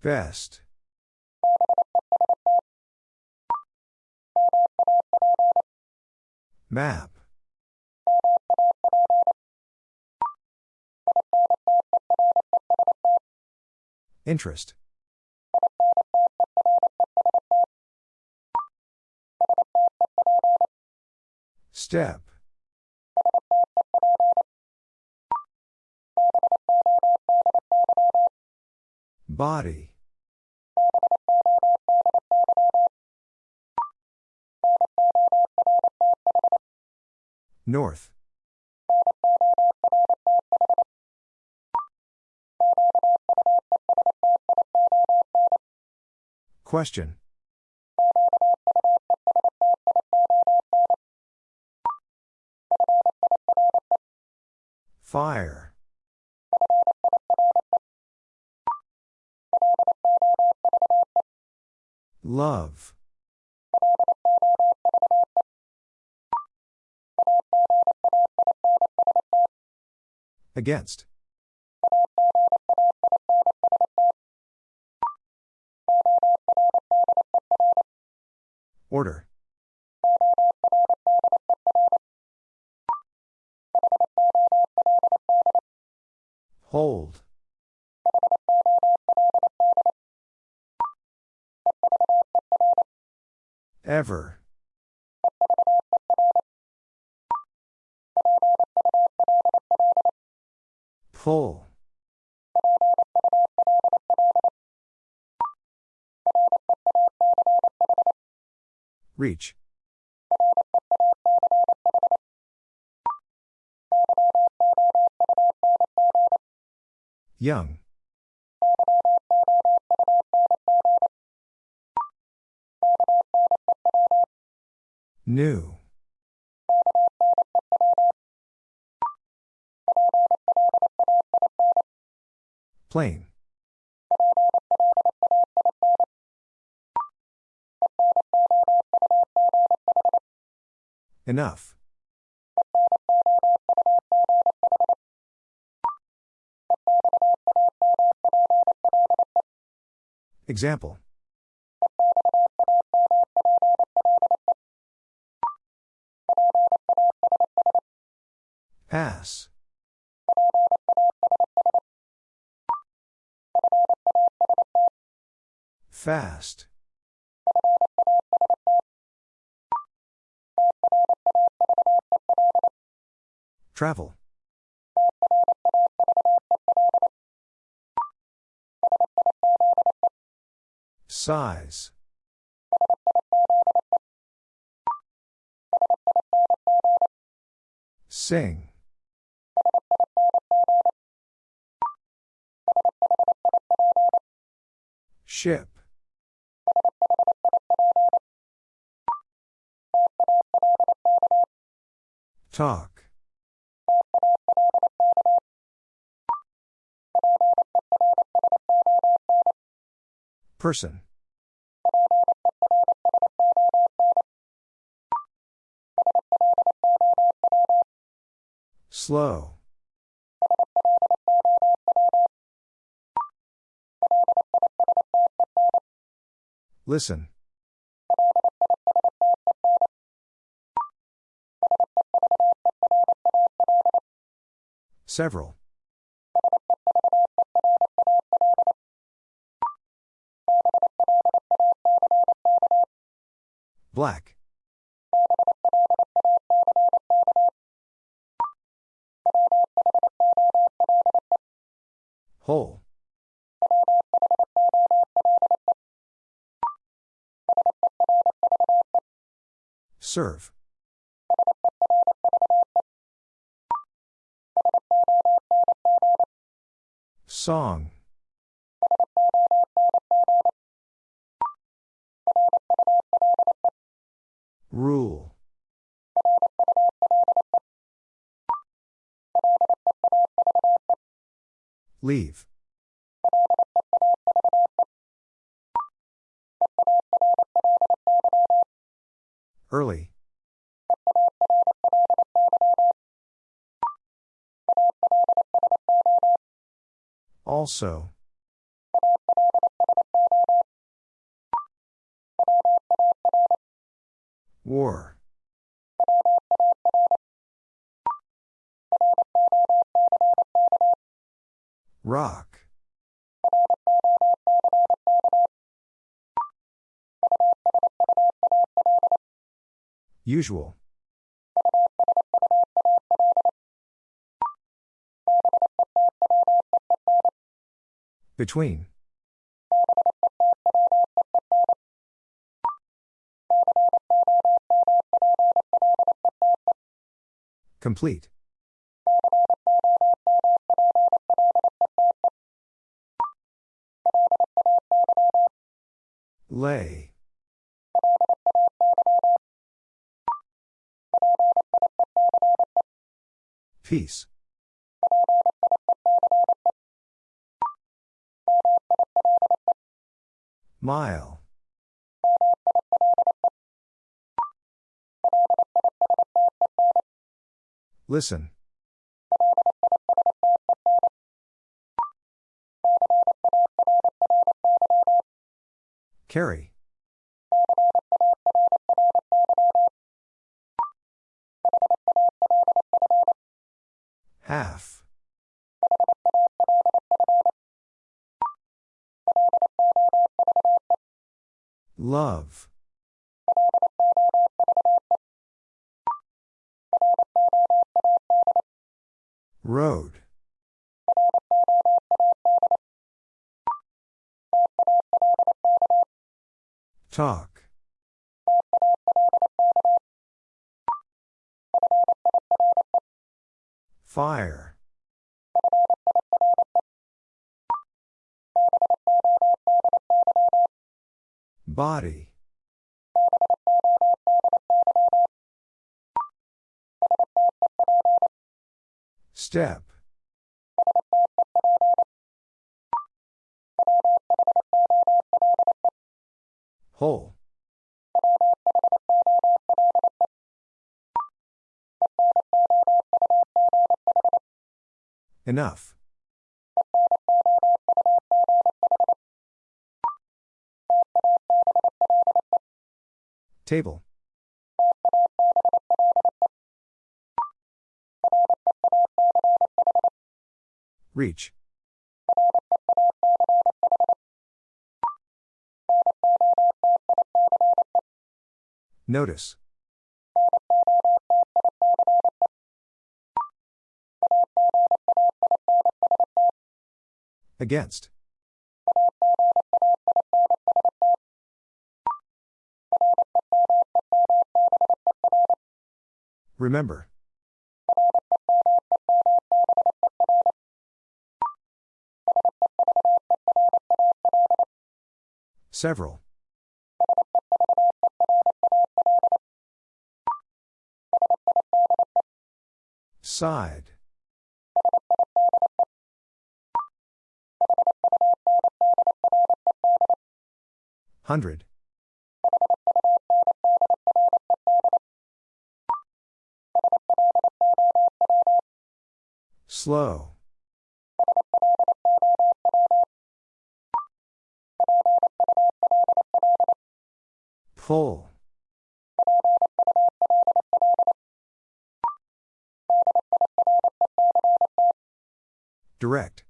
Best. Map. Interest. Step. Body. North. Question. Fire. Love. Against. Order. Hold. Ever. Pull. Reach. Young. New. Plain. Enough. Example. Pass. Fast. Travel. Size. Sing. Ship. Talk. Person. Slow. Listen. Several. Black. Whole. Serve. Song. Leave. Early. Also. War. Rock. Usual. Between. Complete. Lay. Peace. Mile. Listen. Carry. Half. Love. Road. Talk. Fire. Body. Step. Whole. Enough. Table. Reach. Notice. Against. Remember. Several. Side. Hundred. Slow. Pull. Direct.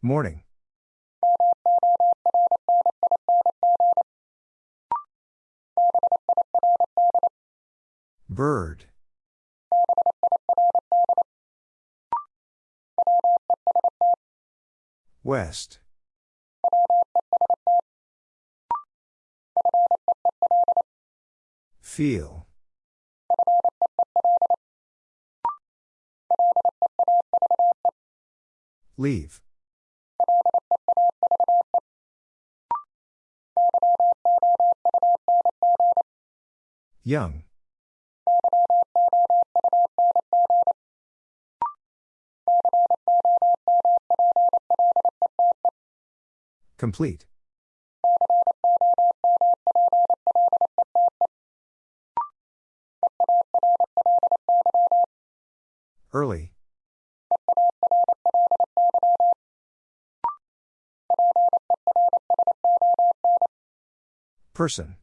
Morning. Bird. West. Feel. Leave. Young. Complete. Early. Person.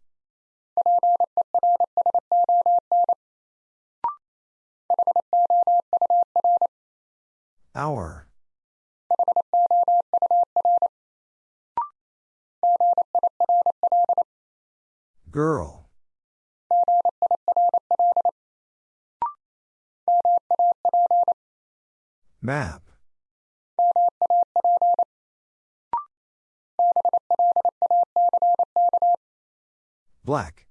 Hour. Girl. Map. Black.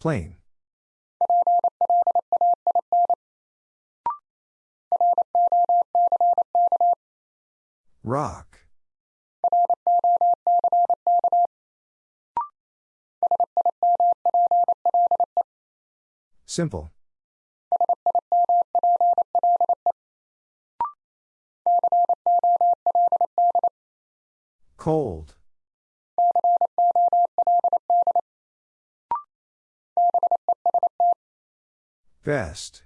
Plain. Rock. Simple. Cold. Best.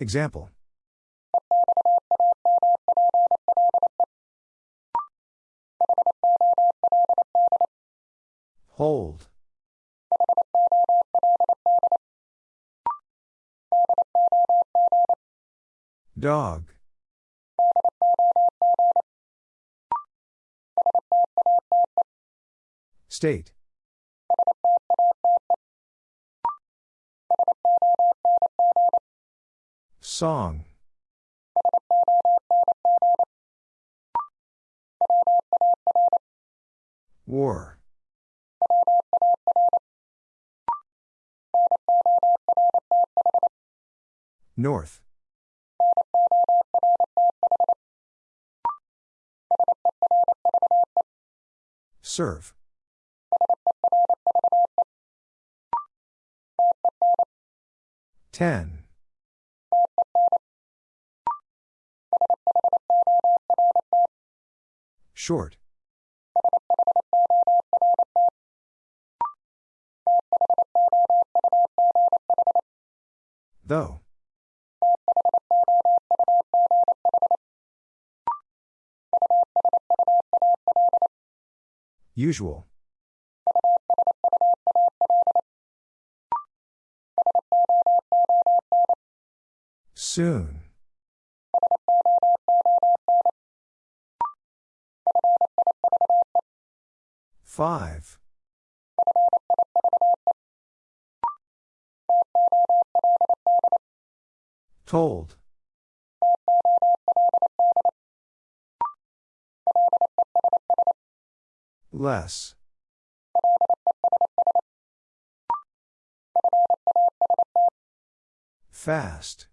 Example. Hold. Dog. State. Song. War. North. Serve. Ten. Short. Though. Usual. Soon. Five. Told. Less. Fast.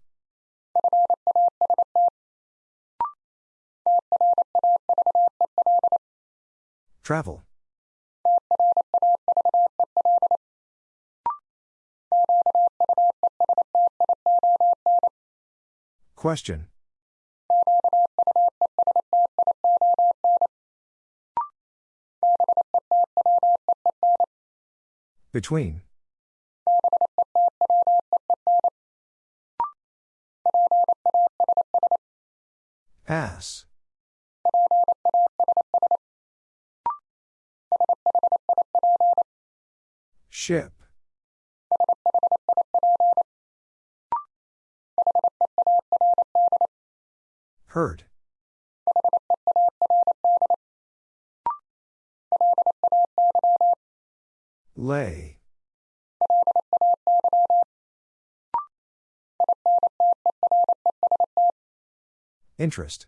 Travel. Question. Between. Ass. Ship. Hurt. Lay. Interest.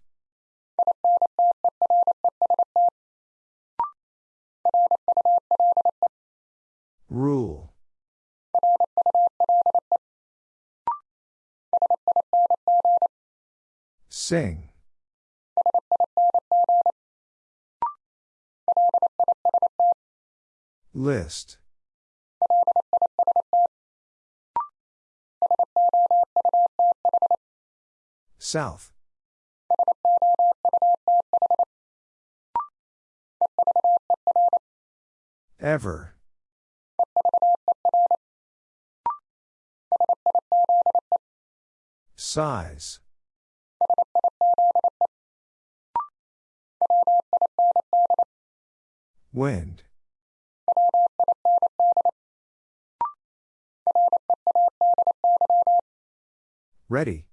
Sing. List. South. Ever. Size. Wind. Ready.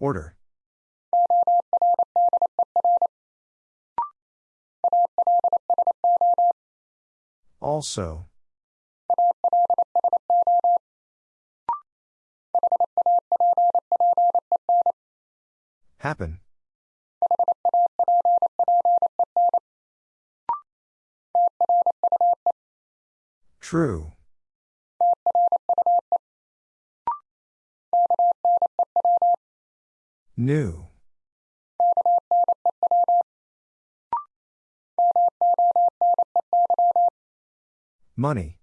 Order. Also. Happen. True. New. Money.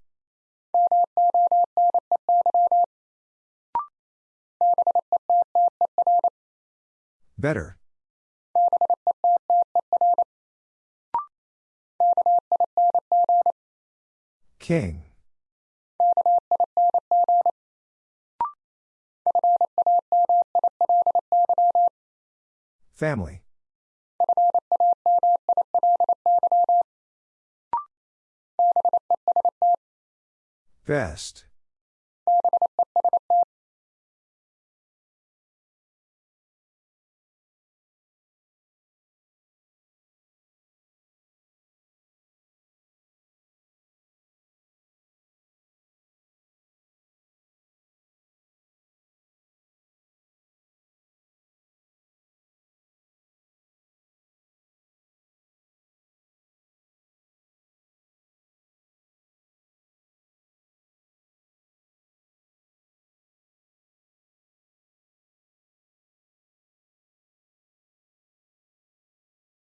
Better. King. Family. Best.